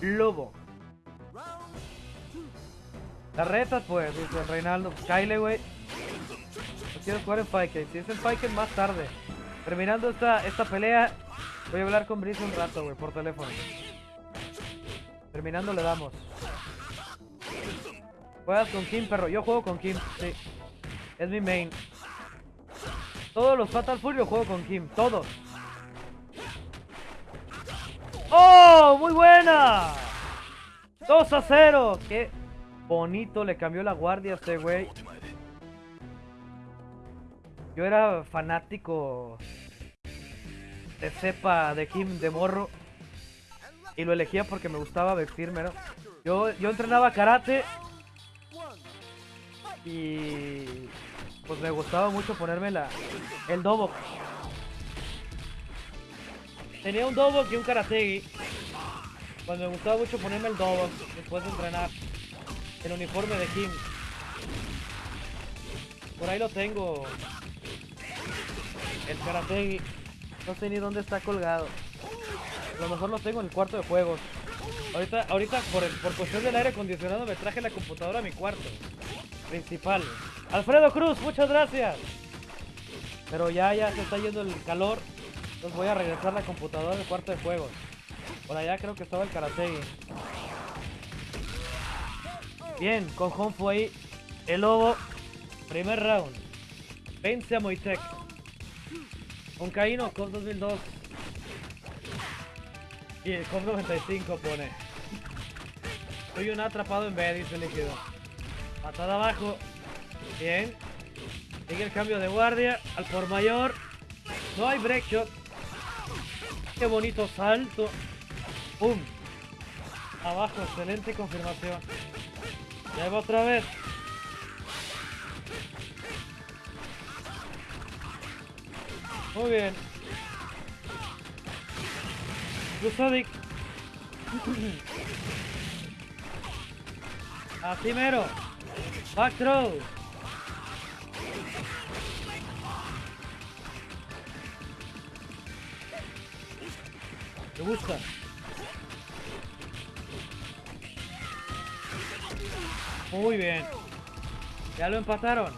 Lobo. Las retas, pues, dice Reinaldo. Kyle, güey. No quiero jugar en Fight Si es en Fight más tarde. Terminando esta, esta pelea, voy a hablar con Brice un rato, güey, por teléfono. Terminando le damos. Juegas con Kim, perro. Yo juego con Kim, sí. Es mi main. Todos los Fatal Fury yo juego con Kim. Todos. ¡Oh! ¡Muy buena! 2 a 0. Qué bonito. Le cambió la guardia a este güey. Yo era fanático de cepa de Kim de morro. Y lo elegía porque me gustaba vestirme. Yo, yo entrenaba karate. Y pues me gustaba mucho ponerme la, el dobo. Tenía un dobo y un karategi. Pues me gustaba mucho ponerme el dobo después de entrenar. El uniforme de Kim. Por ahí lo tengo. El karategi. No sé ni dónde está colgado. lo mejor lo tengo en el cuarto de juegos. Ahorita, ahorita por, el, por cuestión del aire acondicionado me traje la computadora a mi cuarto. Principal. Alfredo Cruz, muchas gracias. Pero ya, ya se está yendo el calor. Entonces voy a regresar la computadora al cuarto de juegos. Por allá creo que estaba el Karate. Bien, con Honfu ahí. El lobo. Primer round. Vence a Moitec. Con Caíno, COP 2002. Y el COP 95 pone. Soy un atrapado en B, dice líquido. Patada abajo. Bien. Sigue el cambio de guardia. Al por mayor. No hay break shot. Qué bonito salto. ¡Pum! Abajo, excelente confirmación. Ya va otra vez. Muy bien. Lusovic. Así mero. Back throw. Me gusta. Muy bien. Ya lo empataron.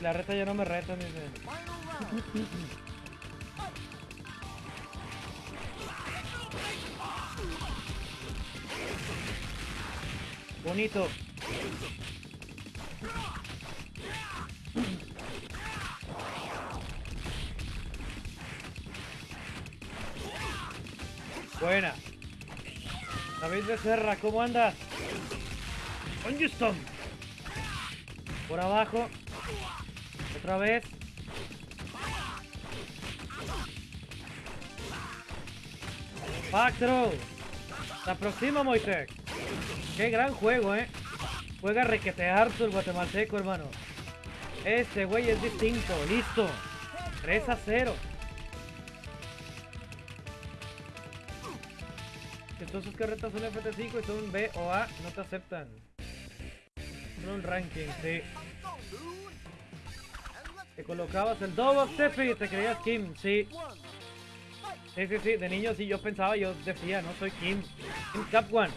La reta ya no me reta, dice. <laughs> Bonito. Buena. David Becerra, ¿cómo andas? Houston. Por abajo. Otra vez. Back throw. Se aproxima Moisés. Qué gran juego, eh. Juega requete harto el guatemalteco, hermano. Este güey es distinto. Listo. 3 a 0. Entonces carretas son FT5 y son B o A, no te aceptan. Son un ranking, sí. Te colocabas el double step y te creías Kim, sí. Sí, sí, sí, de niño sí yo pensaba, yo decía, no soy Kim. Kim Cap One.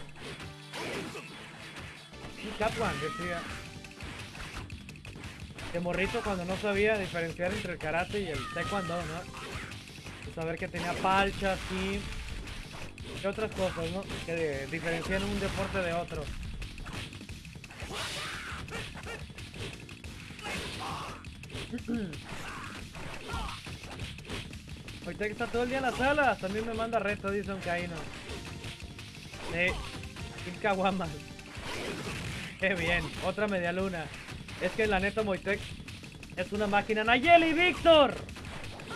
Kim Cap One, decía. De morrito cuando no sabía diferenciar entre el karate y el taekwondo, ¿no? Saber que tenía palchas, Kim otras cosas, ¿no? Que diferencian un deporte de otro. <clears throat> Ahorita que está todo el día en la sala, también me manda reto, dice un caíno. Sin caguamas. Qué bien, otra media luna. Es que la neta Moitec es una máquina. Nayeli Víctor,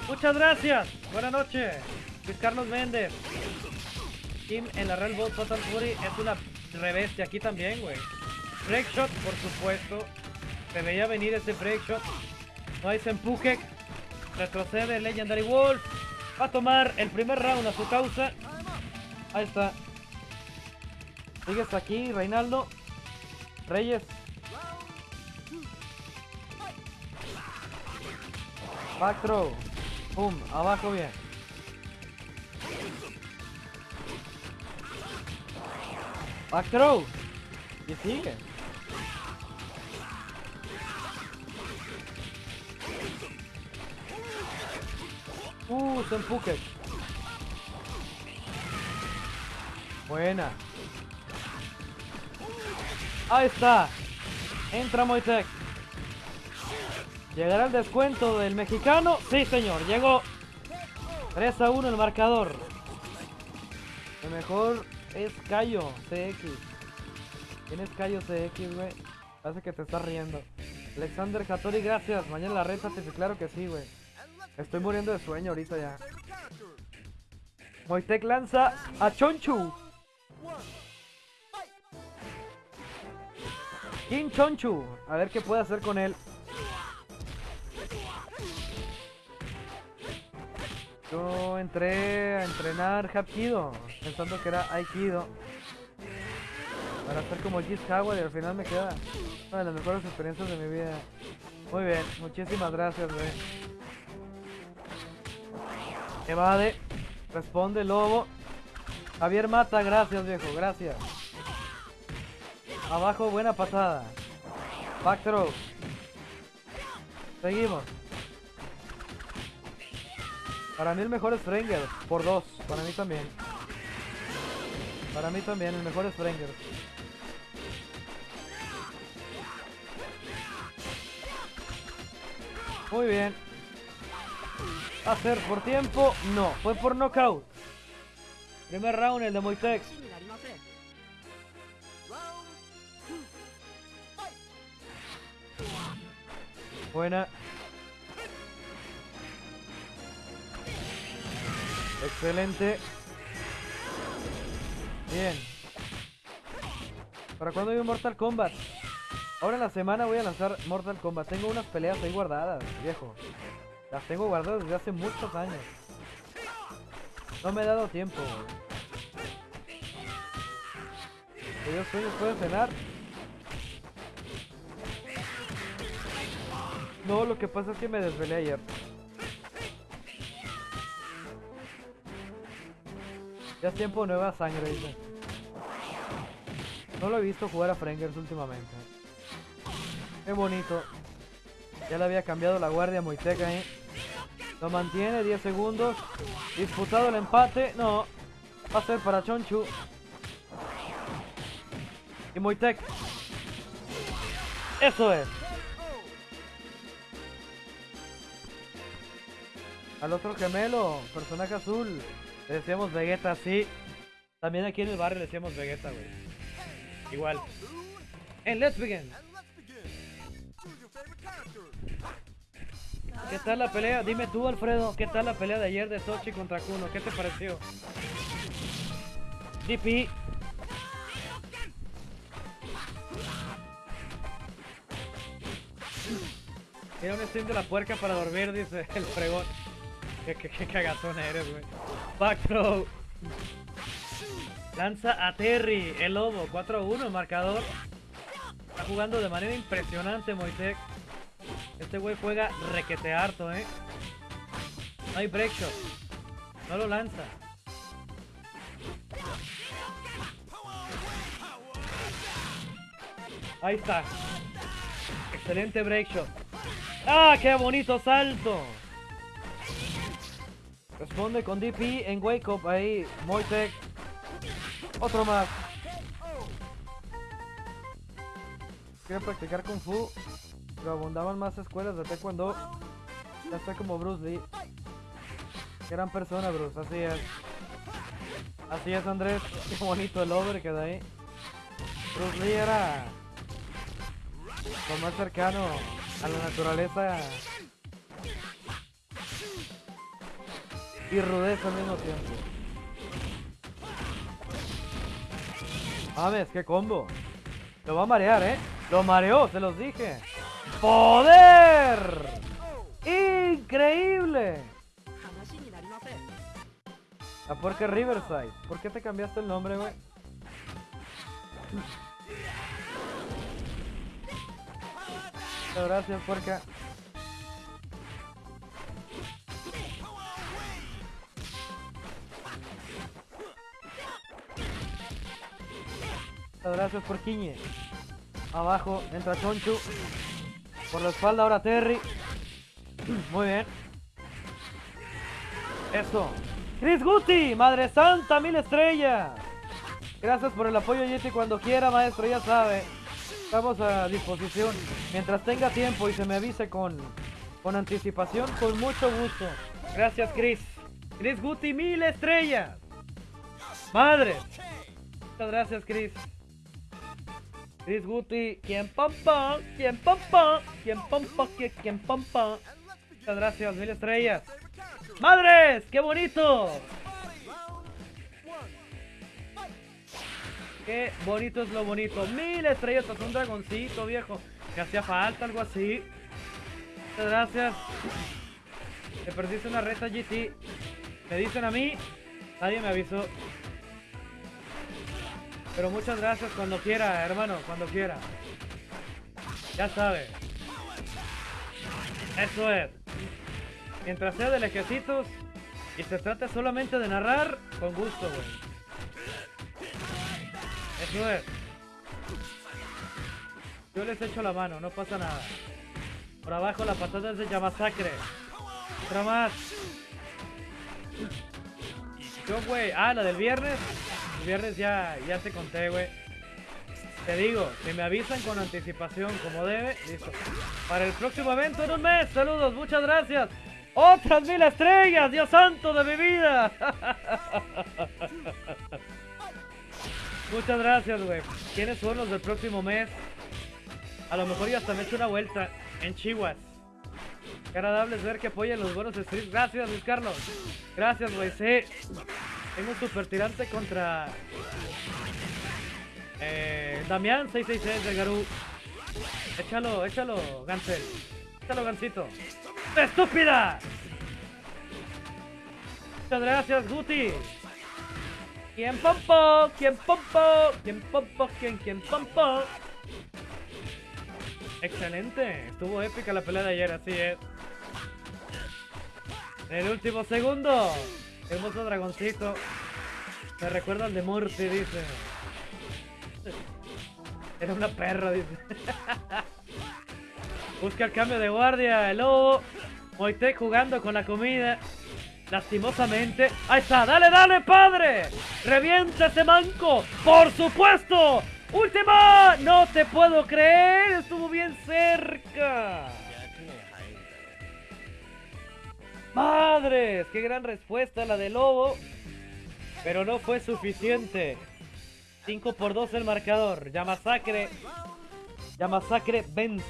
muchas gracias. Buenas noches. Luis Carlos Méndez. Kim en la Real Ball Total Fury es una y aquí también, güey. Break shot, por supuesto. Se veía venir ese break shot. No hay empuje. Retrocede Legendary Wolf. Va a tomar el primer round a su causa. Ahí está. Sigues aquí, Reinaldo. Reyes. Back throw. Pum, abajo bien. Back throw. Y sigue. Uh, Senpuket. Buena. Ahí está. Entra Moisek. ¿Llegará el descuento del mexicano? Sí, señor. Llegó 3 a 1 el marcador. Lo mejor es Cayo CX. ¿Quién es Cayo CX, güey? Parece que te estás riendo. Alexander Hattori, gracias. Mañana la reta, claro que sí, güey. Estoy muriendo de sueño ahorita ya. Moitec lanza a Chonchu. Kim Chonchu. A ver qué puede hacer con él. Yo entré a entrenar Hapkido. Pensando que era Aikido. Para hacer como Gis y al final me queda una de las mejores experiencias de mi vida. Muy bien, muchísimas gracias, güey. Evade. Responde Lobo. Javier Mata, gracias viejo, gracias. Abajo, buena patada. Back. Seguimos. Para mí el mejor es por dos. Para mí también. Para mí también, el mejor es. Muy bien. Hacer por tiempo, no. Fue por knockout. Primer round, el de Moitex. Buena. Excelente. Bien. ¿Para cuándo hay un Mortal Kombat? Ahora en la semana voy a lanzar Mortal Kombat. Tengo unas peleas ahí guardadas, viejo. Las tengo guardadas desde hace muchos años. No me he dado tiempo. Dios sueños pueden cenar. No, lo que pasa es que me desvelé ayer. Ya es tiempo de nueva sangre, dice. No lo he visto jugar a Frengers últimamente. Qué bonito. Ya le había cambiado la guardia a Moiteca ahí. Lo mantiene, 10 segundos. Disputado el empate. No. Va a ser para Chonchu. Y Moitek. Eso es. Al otro gemelo, personaje azul. Le decíamos Vegeta, sí. También aquí en el barrio le decíamos Vegeta, güey. Igual. En Let's Begin. ¿Qué tal la pelea? Dime tú, Alfredo, ¿qué tal la pelea de ayer de Sochi contra Kuno? ¿Qué te pareció? DP. Era un stream de la puerca para dormir, dice el fregón. Qué, qué, qué eres, güey. Back throw. Lanza a Terry, el lobo. 4-1 marcador. Está jugando de manera impresionante Moisek. Este güey juega requete harto, eh. No hay break shot. No lo lanza. Ahí está. Excelente break shot. ¡Ah, qué bonito salto! Responde con DP en Wake Up ahí, Moitek. Otro más. Quiere practicar Kung Fu, pero abundaban más escuelas de Taekwondo. Ya está como Bruce Lee. Gran persona, Bruce, así es. Así es, Andrés. <laughs> Qué bonito el over que da ahí. Bruce Lee era lo más cercano a la naturaleza y rudeza al mismo tiempo. Mames, qué combo. Lo va a marear, ¿eh? Lo mareó, se los dije. ¡Poder! ¡Increíble! La puerca Riverside. ¿Por qué te cambiaste el nombre, güey? Gracias, puerca. Muchas gracias, porquiñe. Abajo entra Chonchu. Por la espalda ahora Terry. <clears throat> Muy bien. Eso. Chris Guti, Madre Santa, mil estrellas. Gracias por el apoyo, Yeti. Cuando quiera, maestro, ya sabe. Estamos a disposición. Mientras tenga tiempo y se me avise con, con anticipación, con mucho gusto. Gracias, Chris. Chris Guti, mil estrellas. Madre. Muchas gracias, Chris. Chris Guti, quien pompa, quien pompa, quien pompa, quien pompa. Muchas gracias, mil estrellas. ¡Madres! ¡Qué bonito! Qué bonito es lo bonito. Mil estrellas un dragoncito, viejo. Que hacía falta algo así. Muchas gracias. Te perdiste una reta GT. Me dicen a mí. Nadie me avisó. Pero muchas gracias cuando quiera, hermano. Cuando quiera. Ya sabe. Eso es. Mientras sea de lejecitos, Y se trata solamente de narrar con gusto, güey. Eso es. Yo les echo la mano, no pasa nada. Por abajo la patada es de Yamasacre. Otra más. Yo, güey. Ah, la del viernes. Viernes ya, ya te conté, güey. Te digo, si me avisan con anticipación como debe, listo. Para el próximo evento en un mes. Saludos, muchas gracias. ¡Otras mil estrellas! ¡Dios santo de mi vida! <laughs> Muchas gracias, güey. ¿Quiénes son los del próximo mes? A lo mejor ya hasta me echo una vuelta en Chihuahua. Qué agradable es ver que apoyan los buenos streams. Gracias, Luis Carlos. Gracias, güey. Sí. Tengo un super tirante contra... Eh, Damián 666 de Garú. Échalo, échalo, Gansel. Échalo, Gansito. ¡Estúpida! Muchas gracias, Guti. ¿Quién pompo? ¿Quién pompo? ¿Quién pompo? ¿Quién, quién pompo? Excelente. Estuvo épica la pelea de ayer, así es. En el último segundo. Hermoso dragoncito. Me recuerda al de Murphy, dice. Era una perra, dice. <laughs> Busca el cambio de guardia, el lobo. Moite jugando con la comida. Lastimosamente. Ahí está, dale, dale, padre. Revienta ese manco. Por supuesto. Última. No te puedo creer. Estuvo bien cerca. Madres, qué gran respuesta la de Lobo. Pero no fue suficiente. 5 por 2 el marcador. Ya masacre. Ya masacre vence.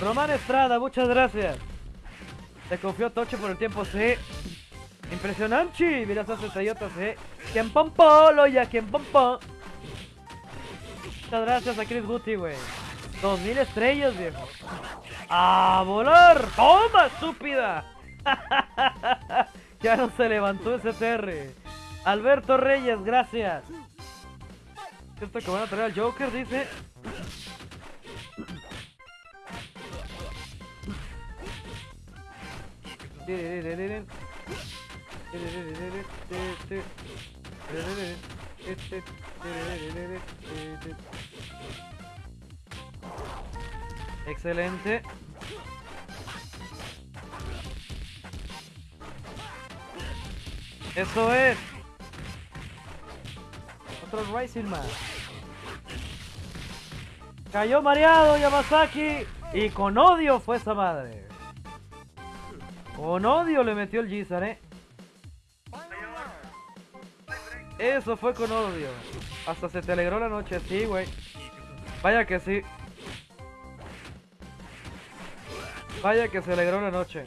Román Estrada, muchas gracias. Te confió Toche por el tiempo, sí. Impresionante. Mira esas estrellotas, sí. ¿Quién pompo? ya quien pompo? Muchas gracias a Chris Guti, güey. 2000 estrellas, viejo. ¡A volar! ¡Toma, estúpida! <laughs> ya no se levantó ese TR. Alberto Reyes, gracias. Esto que van a traer al Joker, dice. Excelente. Eso es. Otro Rising Man. Cayó mareado Yamazaki. Y con odio fue esa madre. Con odio le metió el Gizar, eh. Eso fue con odio. Hasta se te alegró la noche, sí, güey. Vaya que sí. Vaya que se alegró la noche.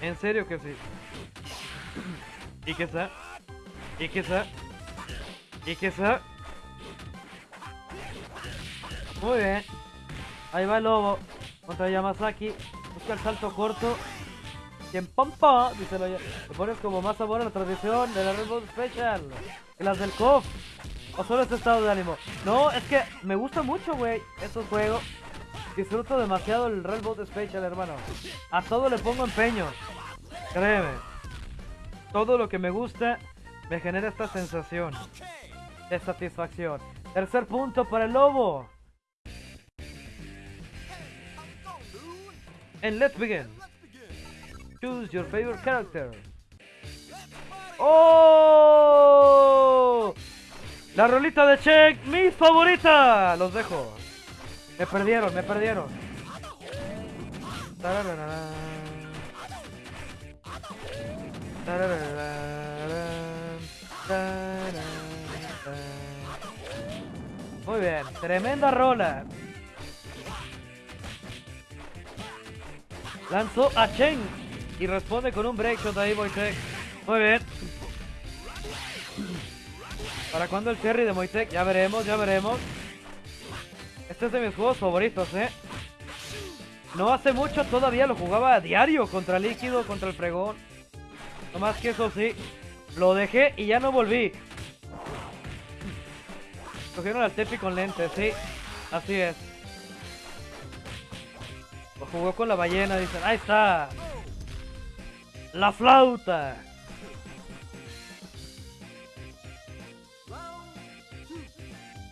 En serio que sí. ¿Y qué está? ¿Y qué está? ¿Y qué está? Muy bien. Ahí va el lobo. Contra Yamazaki. Busca el salto corto. Quien pompa, dice lo Le pones como más sabor a la tradición de la Red Bull Special. Que las del KOF. O solo este estado de ánimo. No, es que me gusta mucho, güey, estos juegos. Disfruto demasiado el Bull Special, hermano. A todo le pongo empeño. Créeme. Todo lo que me gusta me genera esta sensación de satisfacción. Tercer punto para el lobo. And let's begin. Choose your favorite character. ¡Oh! La rolita de Check, mi favorita. Los dejo. Me perdieron, me perdieron. Muy bien, tremenda rola. Lanzó a Chen y responde con un break shot ahí Moitek. Muy bien. ¿Para cuándo el carry de Moitek? Ya veremos, ya veremos. Este es de mis juegos favoritos, ¿eh? No hace mucho todavía lo jugaba a diario contra Líquido, contra el Fregón. No más que eso sí, lo dejé y ya no volví. Cogieron al Tepi con lentes, sí, así es. jugó con la ballena, dicen. Ahí está. La flauta.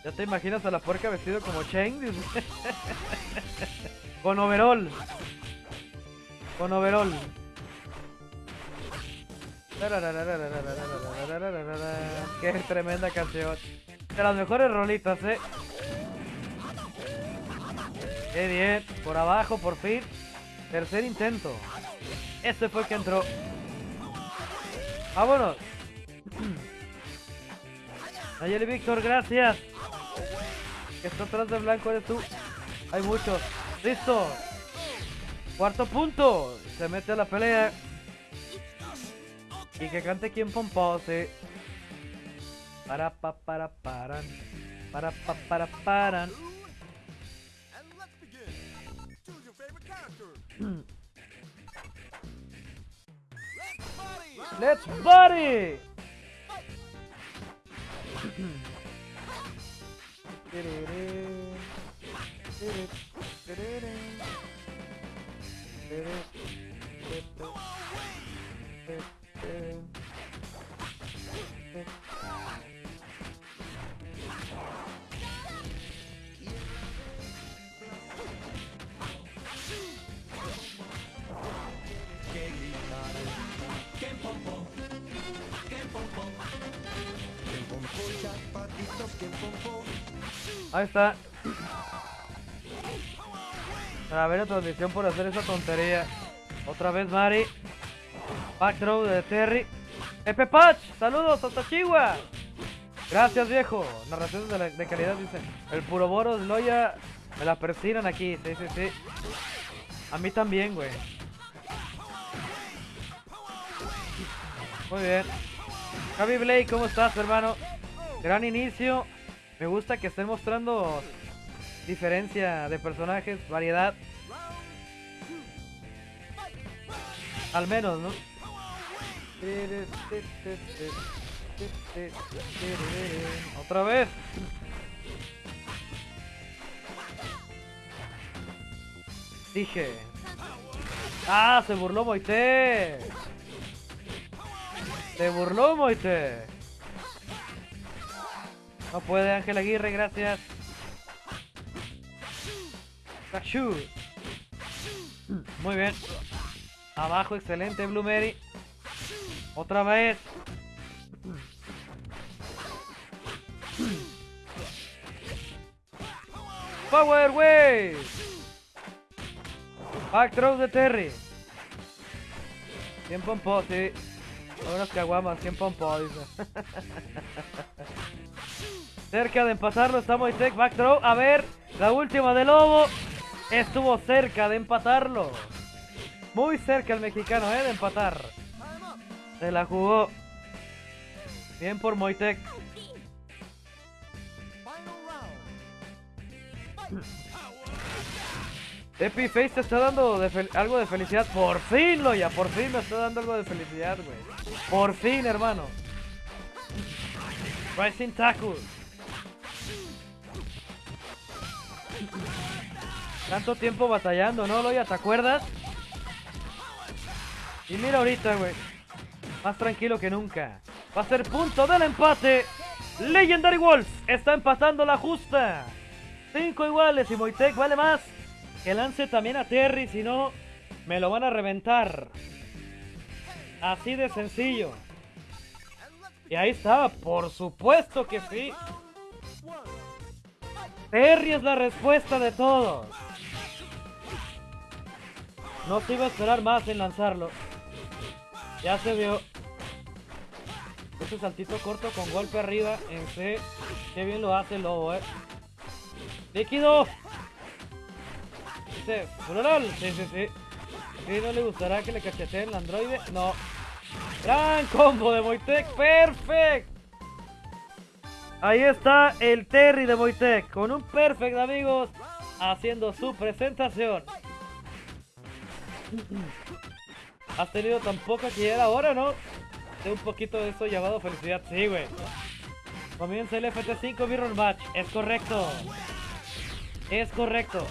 ¿Ya te imaginas a la puerca vestido como Cheng? Con overall. Con overall. Qué tremenda canción. De las mejores rolitas, eh. Qué bien. Por abajo, por fin. Tercer intento. Este fue el que entró. Vámonos. Nayeli Víctor, gracias. Que está atrás de blanco eres tú. Hay muchos. Listo. Cuarto punto. Se mete a la pelea. Y que cante quien pompose. Para pa para paran. Para pa para paran. Let's party! <clears throat> <clears throat> Jackpot, it's up, get pom pom. Ahí está. A ver la transmisión por hacer esa tontería. Otra vez Mari. Back throw de Terry. Epe Patch, saludos hasta Chihuahua. Gracias viejo. Narraciones de, de calidad dicen. El puro Boros, Loya, me la persinan aquí. Sí, sí, sí. A mí también, güey. Muy bien. Javi Blake, ¿cómo estás, hermano? Gran inicio. Me gusta que estén mostrando diferencia de personajes, variedad. Al menos, ¿no? Otra vez. Dije. ¡Ah! Se burló Moite. Se burló Moite. No puede Ángel Aguirre, gracias. Kashu. Muy bien. Abajo, excelente, Blue Mary. Otra vez. Power Wave. Back throw de Terry. 100 pompó, sí. Unas caguamas, 100 pompó, dice. <laughs> Cerca de empatarlo está Moisek, back throw. A ver, la última de Lobo. Estuvo cerca de empatarlo. Muy cerca el mexicano, ¿eh? De empatar. Se la jugó. Bien por Moitek. Epiface te está dando algo de felicidad. Por fin, Loya. Por fin me está dando algo de felicidad, güey. Por fin, hermano. Rising Tackle. Tanto tiempo batallando, ¿no, Loya? ¿Te acuerdas? Y mira ahorita, güey. Más tranquilo que nunca. Va a ser punto del empate. Legendary Wolf está empatando la justa. Cinco iguales y Moitek vale más. Que lance también a Terry, si no, me lo van a reventar. Así de sencillo. Y ahí estaba, por supuesto que sí. Terry es la respuesta de todos. No se iba a esperar más en lanzarlo. Ya se vio. Ese saltito corto con golpe arriba en C. Qué bien lo hace el lobo, eh. ¡Líquido! Dice, plural. Sí, sí, sí. ¿Y no le gustará que le cacheteen el androide? No. Gran combo de Moitec. Perfect. Ahí está el Terry de Moitec. Con un perfect, amigos. Haciendo su presentación. Has tenido tan poca que ya era hora, ¿no? De un poquito de eso llamado felicidad. Sí, güey. Comienza el FT5 Mirror Match. Es correcto. Es correcto.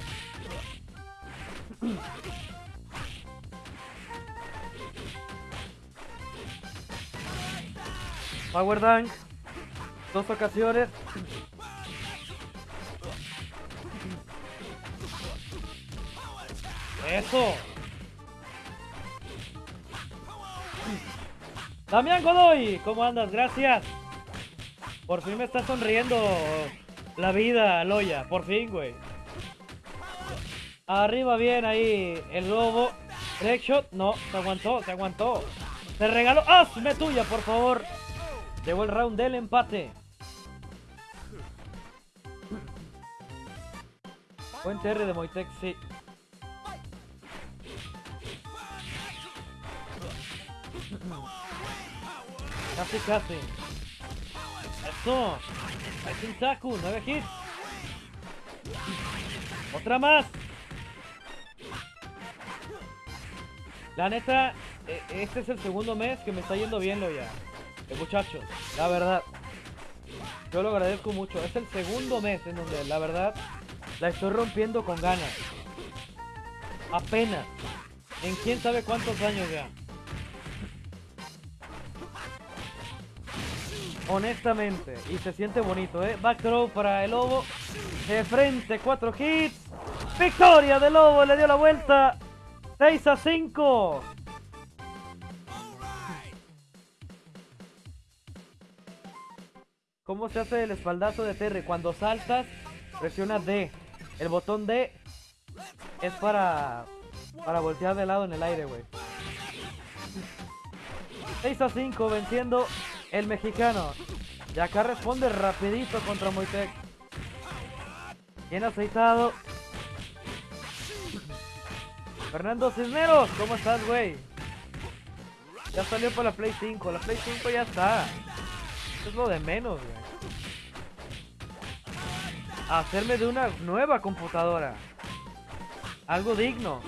Power Dunk. Dos ocasiones. Eso. Damián Godoy, ¿cómo andas? Gracias. Por fin me está sonriendo la vida, Loya. Por fin, güey. Arriba bien ahí el lobo. Breakshot. No, se aguantó, se aguantó. Se regaló. ¡Hazme tuya, por favor! Llegó el round del empate. Buen TR de Moitex, sí. Casi, casi. Eso. Ahí Saku, 9 hits. Otra más. La neta, e, este es el segundo mes que me está yendo bien, ya. Eh, muchachos, la verdad. Yo lo agradezco mucho. Es el segundo mes en donde, la verdad, la estoy rompiendo con ganas. Apenas. En quién sabe cuántos años ya. Honestamente. Y se siente bonito, ¿eh? Back throw para el Lobo. De frente, cuatro hits. Victoria del Lobo, le dio la vuelta. 6 a 5. ¿Cómo se hace el espaldazo de Terry? Cuando saltas, presiona D. El botón D es para, para voltear de lado en el aire, güey. 6 a 5 venciendo el mexicano. Y acá responde rapidito contra Moitec. Bien aceitado. Fernando Cisneros, ¿cómo estás, güey? Ya salió para la Play 5. La Play 5 ya está. Eso es lo de menos, güey. Hacerme de una nueva computadora. Algo digno.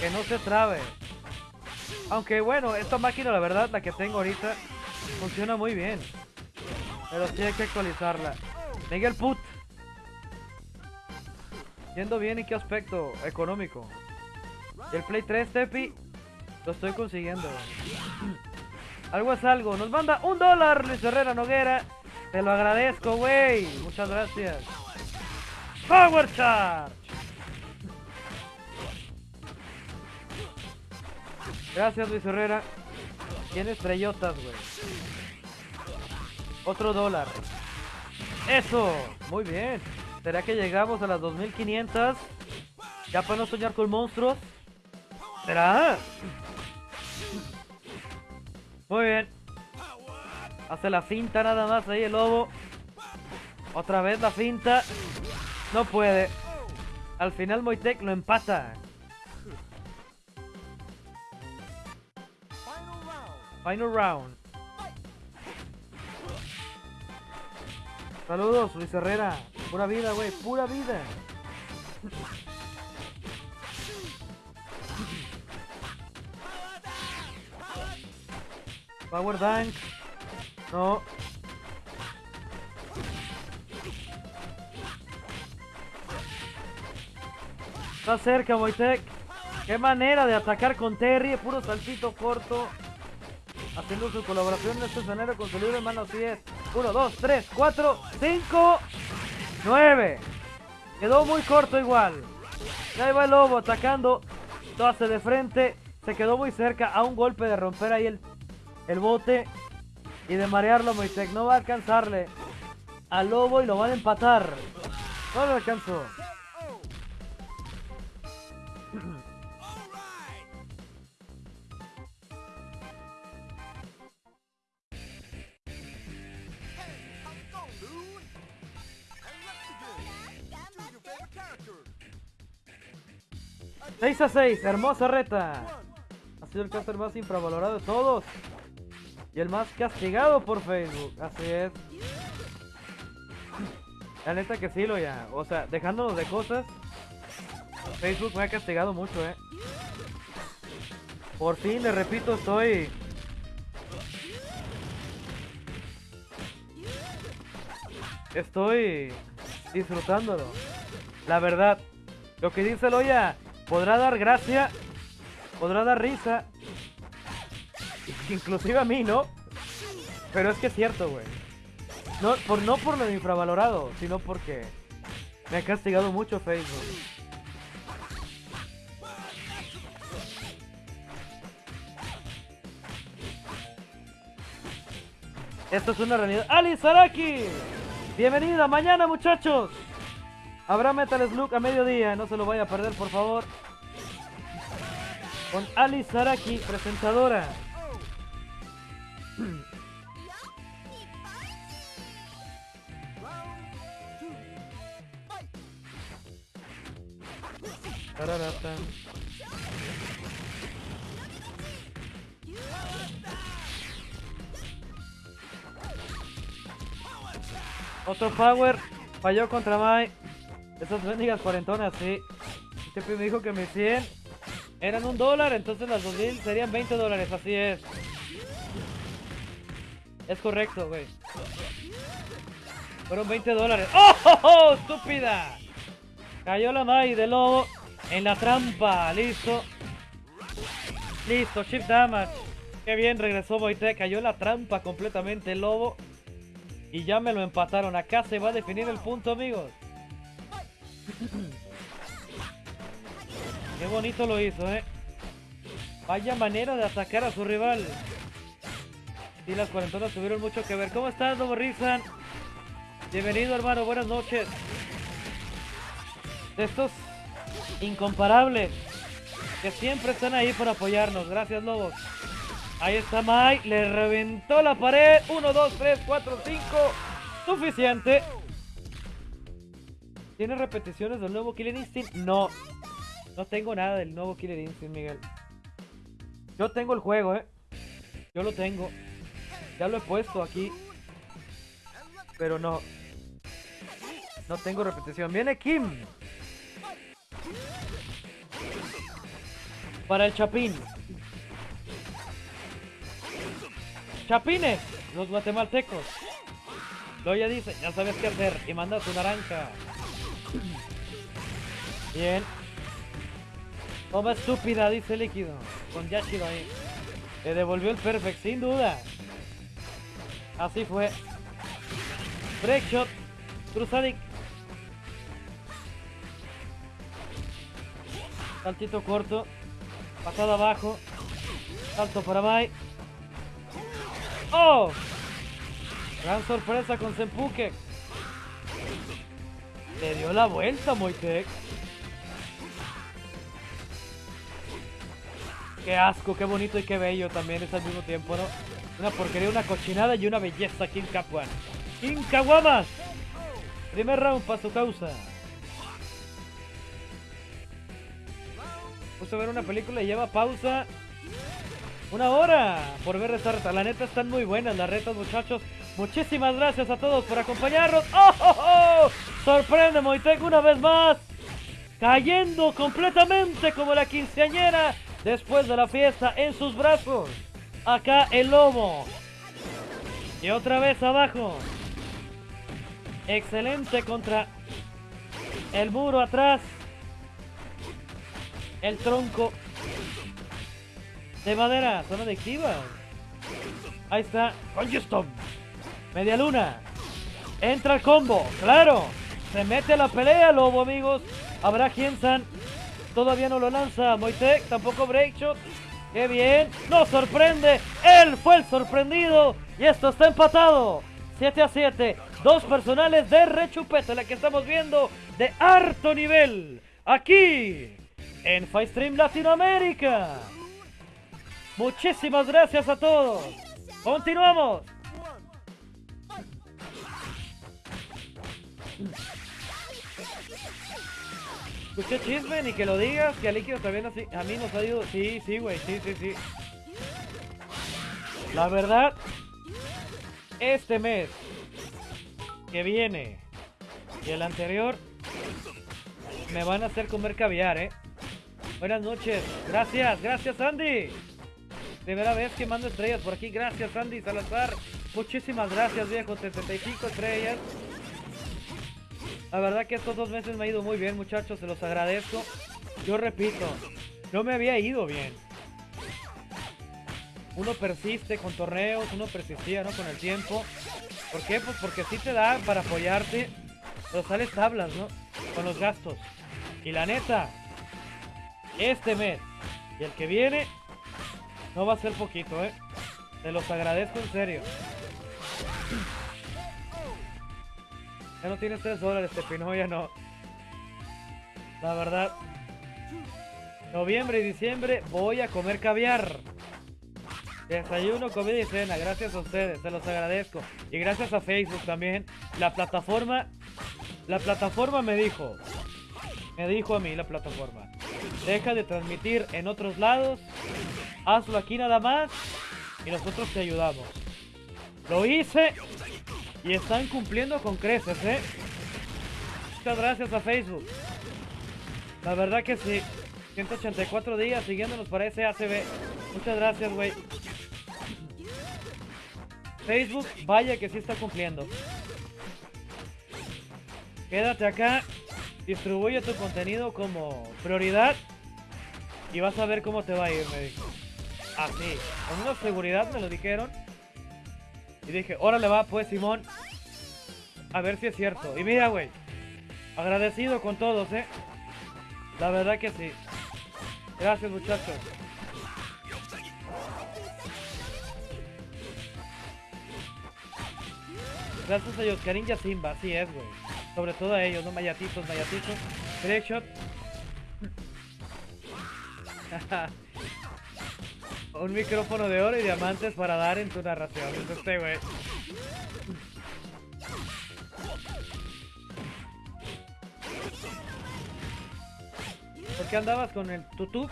Que no se trabe. Aunque bueno, esta máquina, la verdad, la que tengo ahorita, funciona muy bien. Pero sí hay que actualizarla. Miguel Put. Yendo bien en qué aspecto económico. el Play 3, Tepi, lo estoy consiguiendo. <clears throat> algo es algo. Nos manda un dólar Luis Herrera Noguera. Te lo agradezco, güey. Muchas gracias. Power Charge. Gracias, Luis Herrera. Tiene estrellotas, güey. Otro dólar. Eso. Muy bien. ¿Será que llegamos a las 2500? Ya para no soñar con monstruos. ¿Será? Muy bien. Hace la finta nada más ahí el lobo. Otra vez la finta. No puede. Al final Moitek lo empata. Final round. Saludos, Luis Herrera. Pura vida, güey. Pura vida. Power Dunk. No. Está cerca, Moitek. Qué manera de atacar con Terry. Puro saltito corto. Haciendo su colaboración en este escenario con su libro en mano 10. 1, 2, 3, 4, 5, 9. Quedó muy corto igual. Y ahí va el lobo atacando. Todo hace de frente. Se quedó muy cerca a un golpe de romper ahí el, el bote. Y de marearlo Moisek. No va a alcanzarle al lobo y lo van a empatar. No lo alcanzó. 6 a 6, hermosa reta. Ha sido el caster más infravalorado de todos. Y el más castigado por Facebook. Así es. La neta que sí lo ya. O sea, dejándonos de cosas. Facebook me ha castigado mucho, eh. Por fin, le repito, estoy... Estoy disfrutándolo. La verdad. Lo que dice Loya Podrá dar gracia, podrá dar risa, inclusive a mí, ¿no? Pero es que es cierto, güey. No por, no por lo infravalorado, sino porque me ha castigado mucho Facebook. Esto es una realidad. ¡Ali Saraki! Bienvenida mañana, muchachos. Habrá Metal Slug a mediodía, no se lo vaya a perder, por favor. Con Ali Saraki, presentadora. <clears throat> Otro power. Falló contra Mai. Esas bendigas cuarentonas, sí. Este me dijo que mis 100 eran un dólar, entonces las 2000 serían 20 dólares, así es. Es correcto, güey. Fueron 20 dólares. ¡Oh, oh, oh, estúpida! Cayó la Mai de lobo en la trampa. Listo. Listo, chip damage. Qué bien, regresó Boite. Cayó la trampa completamente el lobo. Y ya me lo empataron. Acá se va a definir el punto, amigos. Qué bonito lo hizo, ¿eh? Vaya manera de atacar a su rival. Y las cuarentonas tuvieron mucho que ver. ¿Cómo estás, Lobo Rizan? Bienvenido, hermano. Buenas noches. Estos incomparables que siempre están ahí para apoyarnos. Gracias, Lobos. Ahí está Mike, le reventó la pared. 1, 2, 3, 4, 5. Suficiente. ¿Tiene repeticiones del nuevo Killer Instinct? No. No tengo nada del nuevo Killer Instinct, Miguel. Yo tengo el juego, ¿eh? Yo lo tengo. Ya lo he puesto aquí. Pero no. No tengo repetición. Viene Kim. Para el Chapín. Chapines, los guatemaltecos. ya dice, ya sabes qué hacer y manda tu naranja. Bien. Toma estúpida, dice líquido. Con Yashiro ahí. Le devolvió el perfect, sin duda. Así fue. Breakshot. Cruzadik. Saltito corto. Pasada abajo. Salto para Mai. ¡Oh! Gran sorpresa con Senpuke. Le dio la vuelta, Moitek. Qué asco, qué bonito y qué bello también es al mismo tiempo, ¿no? Una porquería, una cochinada y una belleza King Capuan. King Kawamas. Primer round para su causa. Puse a ver una película y lleva pausa una hora por ver esta reta. La neta están muy buenas las retas, muchachos. Muchísimas gracias a todos por acompañarnos. ¡Oh, oh, oh! Sorprende Moitec una vez más. Cayendo completamente como la quinceañera después de la fiesta en sus brazos. Acá el lobo. Y otra vez abajo. Excelente contra el muro atrás. El tronco de madera, son adictivas. Ahí está, Congeston. Media luna. Entra el combo, claro. Se mete a la pelea, Lobo, amigos. Habrá quien. Todavía no lo lanza. Moitek, tampoco Breakshot. ¡Qué bien! ¡Nos sorprende! ¡Él fue el sorprendido! Y esto está empatado. 7 a 7. Dos personales de rechupete, la que estamos viendo de harto nivel. Aquí, en Stream Latinoamérica. Muchísimas gracias a todos. Continuamos. Escuché chisme ni que lo digas, que a Líquido también así, a mí nos ha ido. Sí, sí, güey, sí, sí, sí. La verdad, este mes que viene y el anterior me van a hacer comer caviar, eh. Buenas noches. Gracias, gracias, Andy. Primera vez que mando estrellas por aquí. Gracias, Andy Salazar. Muchísimas gracias, viejo. 75 estrellas. La verdad que estos dos meses me ha ido muy bien, muchachos. Se los agradezco. yo repito, no me había ido bien. Uno persiste con torneos, uno persistía, ¿no? Con el tiempo. ¿Por qué? Pues porque sí te da para apoyarte, pero sales tablas, ¿no? Con los gastos. Y la neta, este mes y el que viene, no va a ser poquito, ¿eh? Te los agradezco en serio. Ya no tienes 3 dólares, Tepino, ya no. La verdad. Noviembre y diciembre voy a comer caviar. Desayuno, comida y cena. Gracias a ustedes, se los agradezco. Y gracias a Facebook también. La plataforma... La plataforma me dijo... Me dijo a mí la plataforma. Deja de transmitir en otros lados. Hazlo aquí nada más. Y nosotros te ayudamos. Lo hice. Y están cumpliendo con creces, ¿eh? Muchas gracias a Facebook. La verdad que sí. 184 días siguiéndonos para ese ACB. Muchas gracias, güey. Facebook, vaya que sí está cumpliendo. Quédate acá. Distribuye tu contenido como prioridad. Y vas a ver cómo te va a ir, me dijo. Así. Con una seguridad me lo dijeron. Y dije, órale va pues, Simón. A ver si es cierto. Y mira, güey. Agradecido con todos, ¿eh? La verdad que sí. Gracias, muchachos. Gracias a Yoscarín y Simba, así es, güey. Sobre todo a ellos, ¿no? Mayatitos, mayatitos. Trickshot. <laughs> Un micrófono de oro y diamantes para dar en tu narración. Es este, güey. ¿Por qué andabas con el tutú?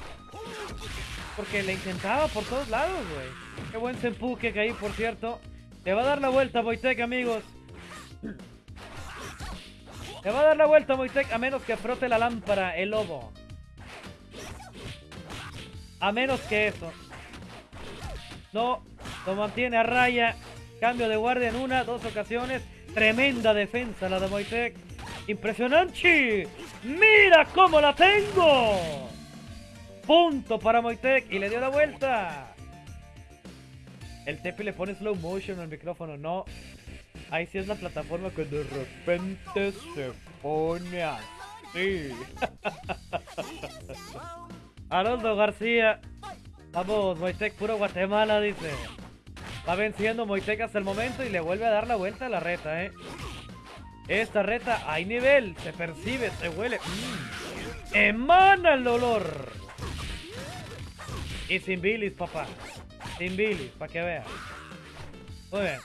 Porque le intentaba por todos lados, güey. Qué buen sempú que caí, por cierto. Le va a dar la vuelta, Boitec, amigos. Le va a dar la vuelta, Boitec, a menos que frote la lámpara, el lobo. A menos que eso. No, lo mantiene a raya. Cambio de guardia en una, dos ocasiones. Tremenda defensa la de Moitec. ¡Impresionante! ¡Mira cómo la tengo! Punto para Moitec y le dio la vuelta. El Tepi le pone slow motion al micrófono, no. Ahí sí es la plataforma que de repente se pone así. <laughs> Haroldo García. Vamos, Moitec, puro Guatemala, dice. Va venciendo Moitec hasta el momento y le vuelve a dar la vuelta a la reta, eh. Esta reta hay nivel, se percibe, se huele. Mm. Emana el olor. Y sin bilis, papá. Sin bilis, para que veas. Muy bien.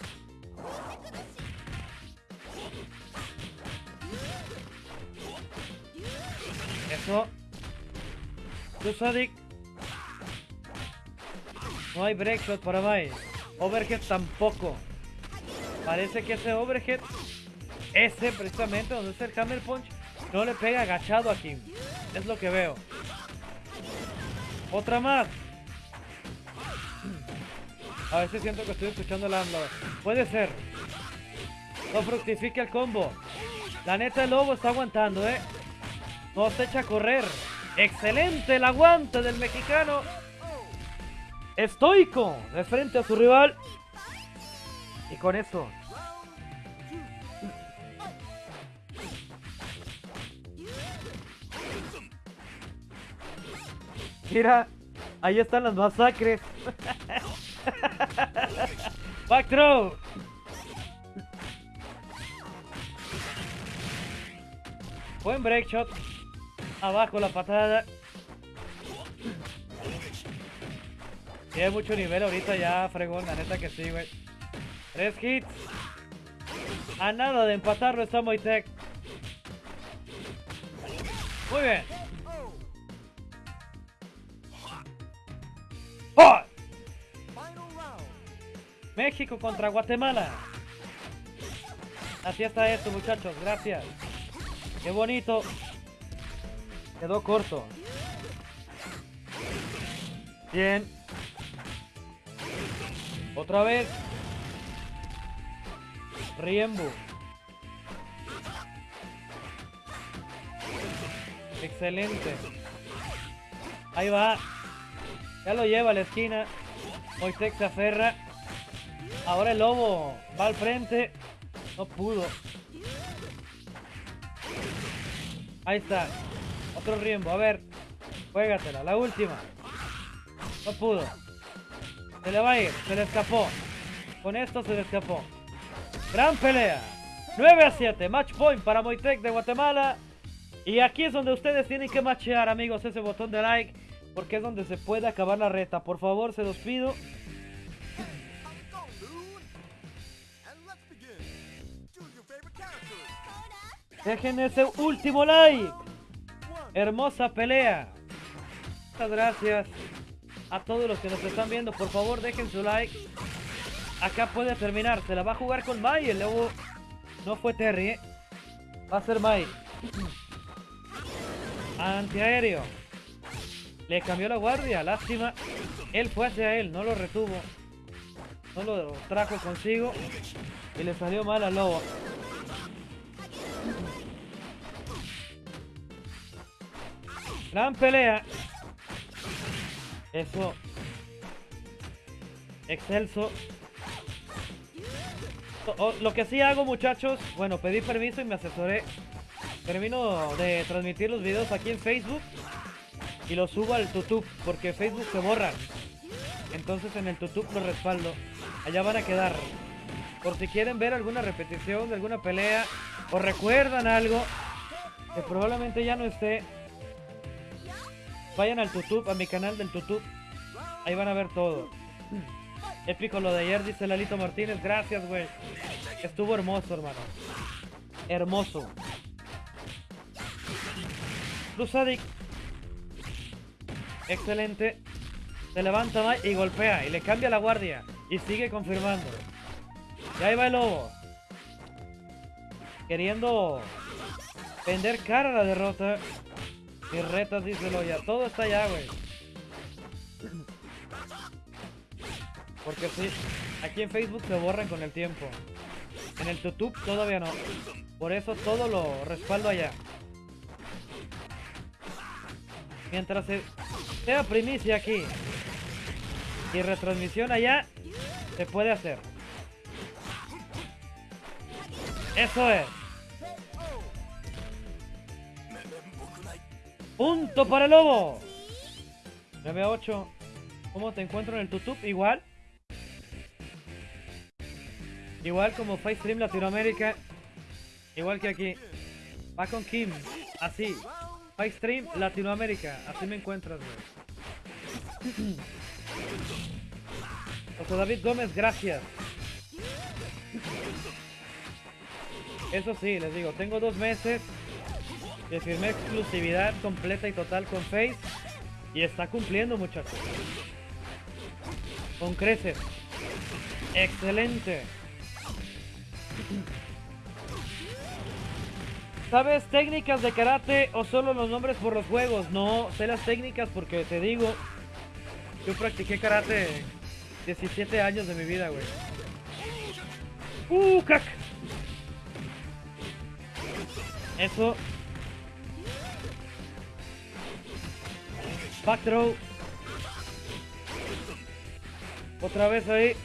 Eso. Tú, Sadik. No hay breakshot para Mai. Overhead tampoco. Parece que ese overhead, ese precisamente donde es el hammer punch, no le pega agachado aquí. Es lo que veo. Otra más. A veces siento que estoy escuchando la AMLO. Puede ser. No fructifique el combo. La neta el lobo está aguantando, ¿eh? No se echa a correr. Excelente el aguante del mexicano. Estoico de frente a su rival. Y con eso. Mira, ahí están las masacres. <laughs> Back throw. Buen break shot. Abajo la patada. Tiene mucho nivel ahorita ya, fregón, la neta que sí, güey. Tres hits. A nada de empatarlo está Moitec. Muy bien. México contra Guatemala. Así está esto, muchachos. Gracias. Qué bonito. Quedó corto. Bien. Otra vez. Riembu. Excelente. Ahí va. Ya lo lleva a la esquina. Moitec se aferra. Ahora el lobo va al frente. No pudo. Ahí está. Otro riembo. A ver. Juégatela. La última. No pudo. Se le va a ir. Se le escapó. Con esto se le escapó. Gran pelea. 9 a 7. Match point para Moitec de Guatemala. Y aquí es donde ustedes tienen que machear, amigos, ese botón de like. Porque es donde se puede acabar la reta. Por favor, se los pido. Dejen ese último like. Hermosa pelea. Muchas gracias a todos los que nos están viendo. Por favor, dejen su like. Acá puede terminar. Se la va a jugar con Mai. El lobo no fue Terry. ¿eh? Va a ser Mai. <clears throat> Antiaéreo. Le cambió la guardia. Lástima. Él fue hacia él. No lo retuvo. No lo trajo consigo. Y le salió mal al lobo. Gran pelea. Eso. Excelso. lo que sí hago, muchachos, bueno, pedí permiso y me asesoré. Termino de transmitir los videos aquí en Facebook y los subo al YouTube porque Facebook se borra. Entonces en el YouTube los respaldo. Allá van a quedar. Por si quieren ver alguna repetición de alguna pelea o recuerdan algo que probablemente ya no esté, Vayan al YouTube, a mi canal del YouTube. Ahí van a ver todo. Épico lo de ayer, dice Lalito Martínez. Gracias, güey. Estuvo hermoso, hermano. Hermoso. Cruzadik. Excelente. Se levanta y golpea. Y le cambia la guardia. Y sigue confirmando. Y ahí va el lobo. Queriendo vender cara a la derrota. Y retas, díselo ya. Todo está allá, güey. Porque sí, aquí en Facebook se borran con el tiempo. En el YouTube todavía no. Por eso todo lo respaldo allá. Mientras sea primicia aquí y retransmisión allá, se puede hacer. Eso es. Punto para el lobo. 9 a 8. ¿Cómo te encuentro en el YouTube? Igual. Igual como Stream Latinoamérica. Igual que aquí. Va con Kim. Así. Stream Latinoamérica. Así me encuentras, José David Gómez, gracias. Eso sí, les digo, tengo dos meses que firmé exclusividad completa y total con Face. Y está cumpliendo, muchachos. Con creces. Excelente. ¿Sabes técnicas de karate o solo los nombres por los juegos? No, sé las técnicas porque te digo, yo practiqué karate 17 años de mi vida, güey. ¡Uh, crack! Eso Back throw. Otra vez ahí.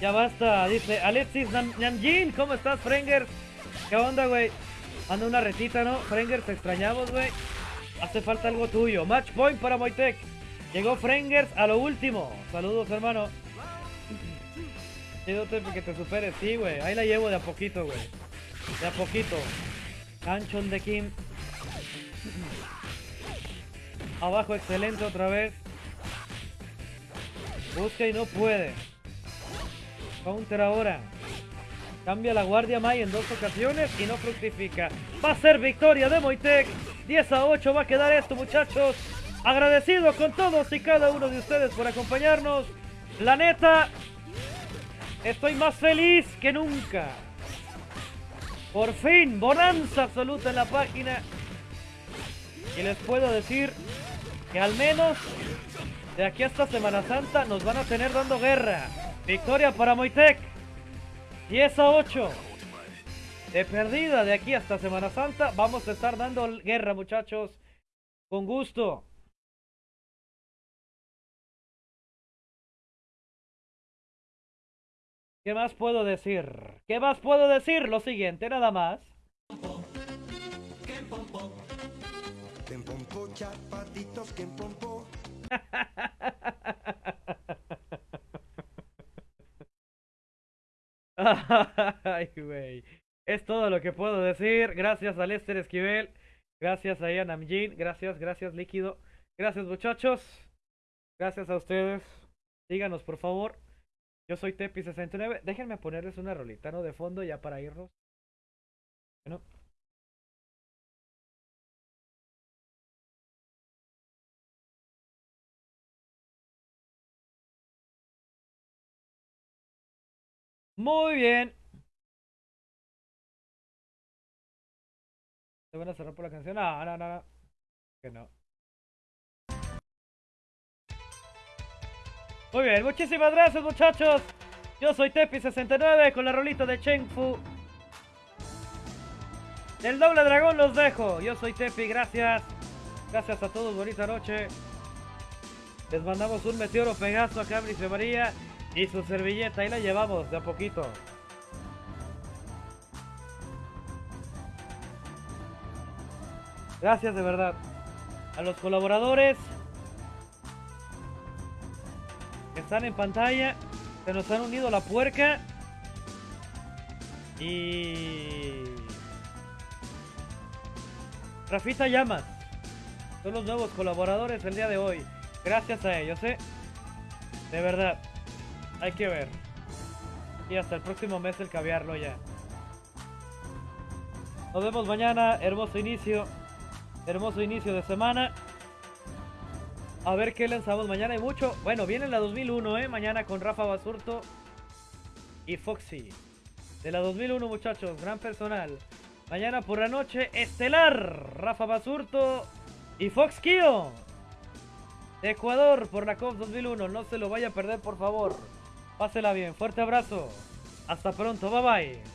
Ya basta, dice Alexis Namjin. ¿Cómo estás, Frenger? ¿Qué onda, güey? Anda una retita, ¿no? Frenger, te extrañamos, güey. Hace falta algo tuyo. Match point para Moitec. Llegó Frengers a lo último. Saludos, hermano. Pídote que te superes. Sí, güey. Ahí la llevo de a poquito, güey. De a poquito. Canchon de Kim. Abajo, excelente otra vez. Busca y no puede. Counter ahora. Cambia la guardia May en dos ocasiones y no fructifica. Va a ser victoria de Moitec. 10 a 8 va a quedar esto, muchachos. Agradecido con todos y cada uno de ustedes por acompañarnos. La neta, estoy más feliz que nunca. Por fin, bonanza absoluta en la página. Y les puedo decir que al menos de aquí hasta Semana Santa nos van a tener dando guerra. Victoria para Moitec. 10 a 8. de perdida de aquí hasta Semana Santa. Vamos a estar dando guerra, muchachos. Con gusto. ¿Qué más puedo decir? ¿Qué más puedo decir? Lo siguiente, nada más. <laughs> Ay, güey. Es todo lo que puedo decir. Gracias a Lester Esquivel. Gracias a Ian Amjin. Gracias, gracias, Líquido. Gracias, muchachos. Gracias a ustedes. Díganos, por favor. Yo soy Tepi69. Déjenme ponerles una rolita, ¿no? De fondo ya para irnos. Bueno. Muy bien. ¿Se van a cerrar por la canción? No, no, no, no. Que no. Muy bien, muchísimas gracias muchachos. Yo soy Tepi69 con la rolita de Cheng Fu. El doble dragón los dejo. Yo soy Tepi, gracias. Gracias a todos, bonita noche. Les mandamos un meteoro Pegaso a Cabrice María y su servilleta. Ahí la llevamos de a poquito. Gracias de verdad. A los colaboradores que están en pantalla. Se nos han unido la puerca. Y... Rafita Llamas. Son los nuevos colaboradores el día de hoy. Gracias a ellos, ¿eh? De verdad. Hay que ver. Y hasta el próximo mes el caviarlo ya. Nos vemos mañana. Hermoso inicio. Hermoso inicio de semana. A ver qué lanzamos mañana. Hay mucho. Bueno, viene la 2001, ¿eh? Mañana con Rafa Basurto y Foxy. De la 2001, muchachos. Gran personal. Mañana por la noche, Estelar. Rafa Basurto y Fox Kio. Ecuador por la COP 2001. No se lo vaya a perder, por favor. Pásela bien. Fuerte abrazo. Hasta pronto. Bye bye.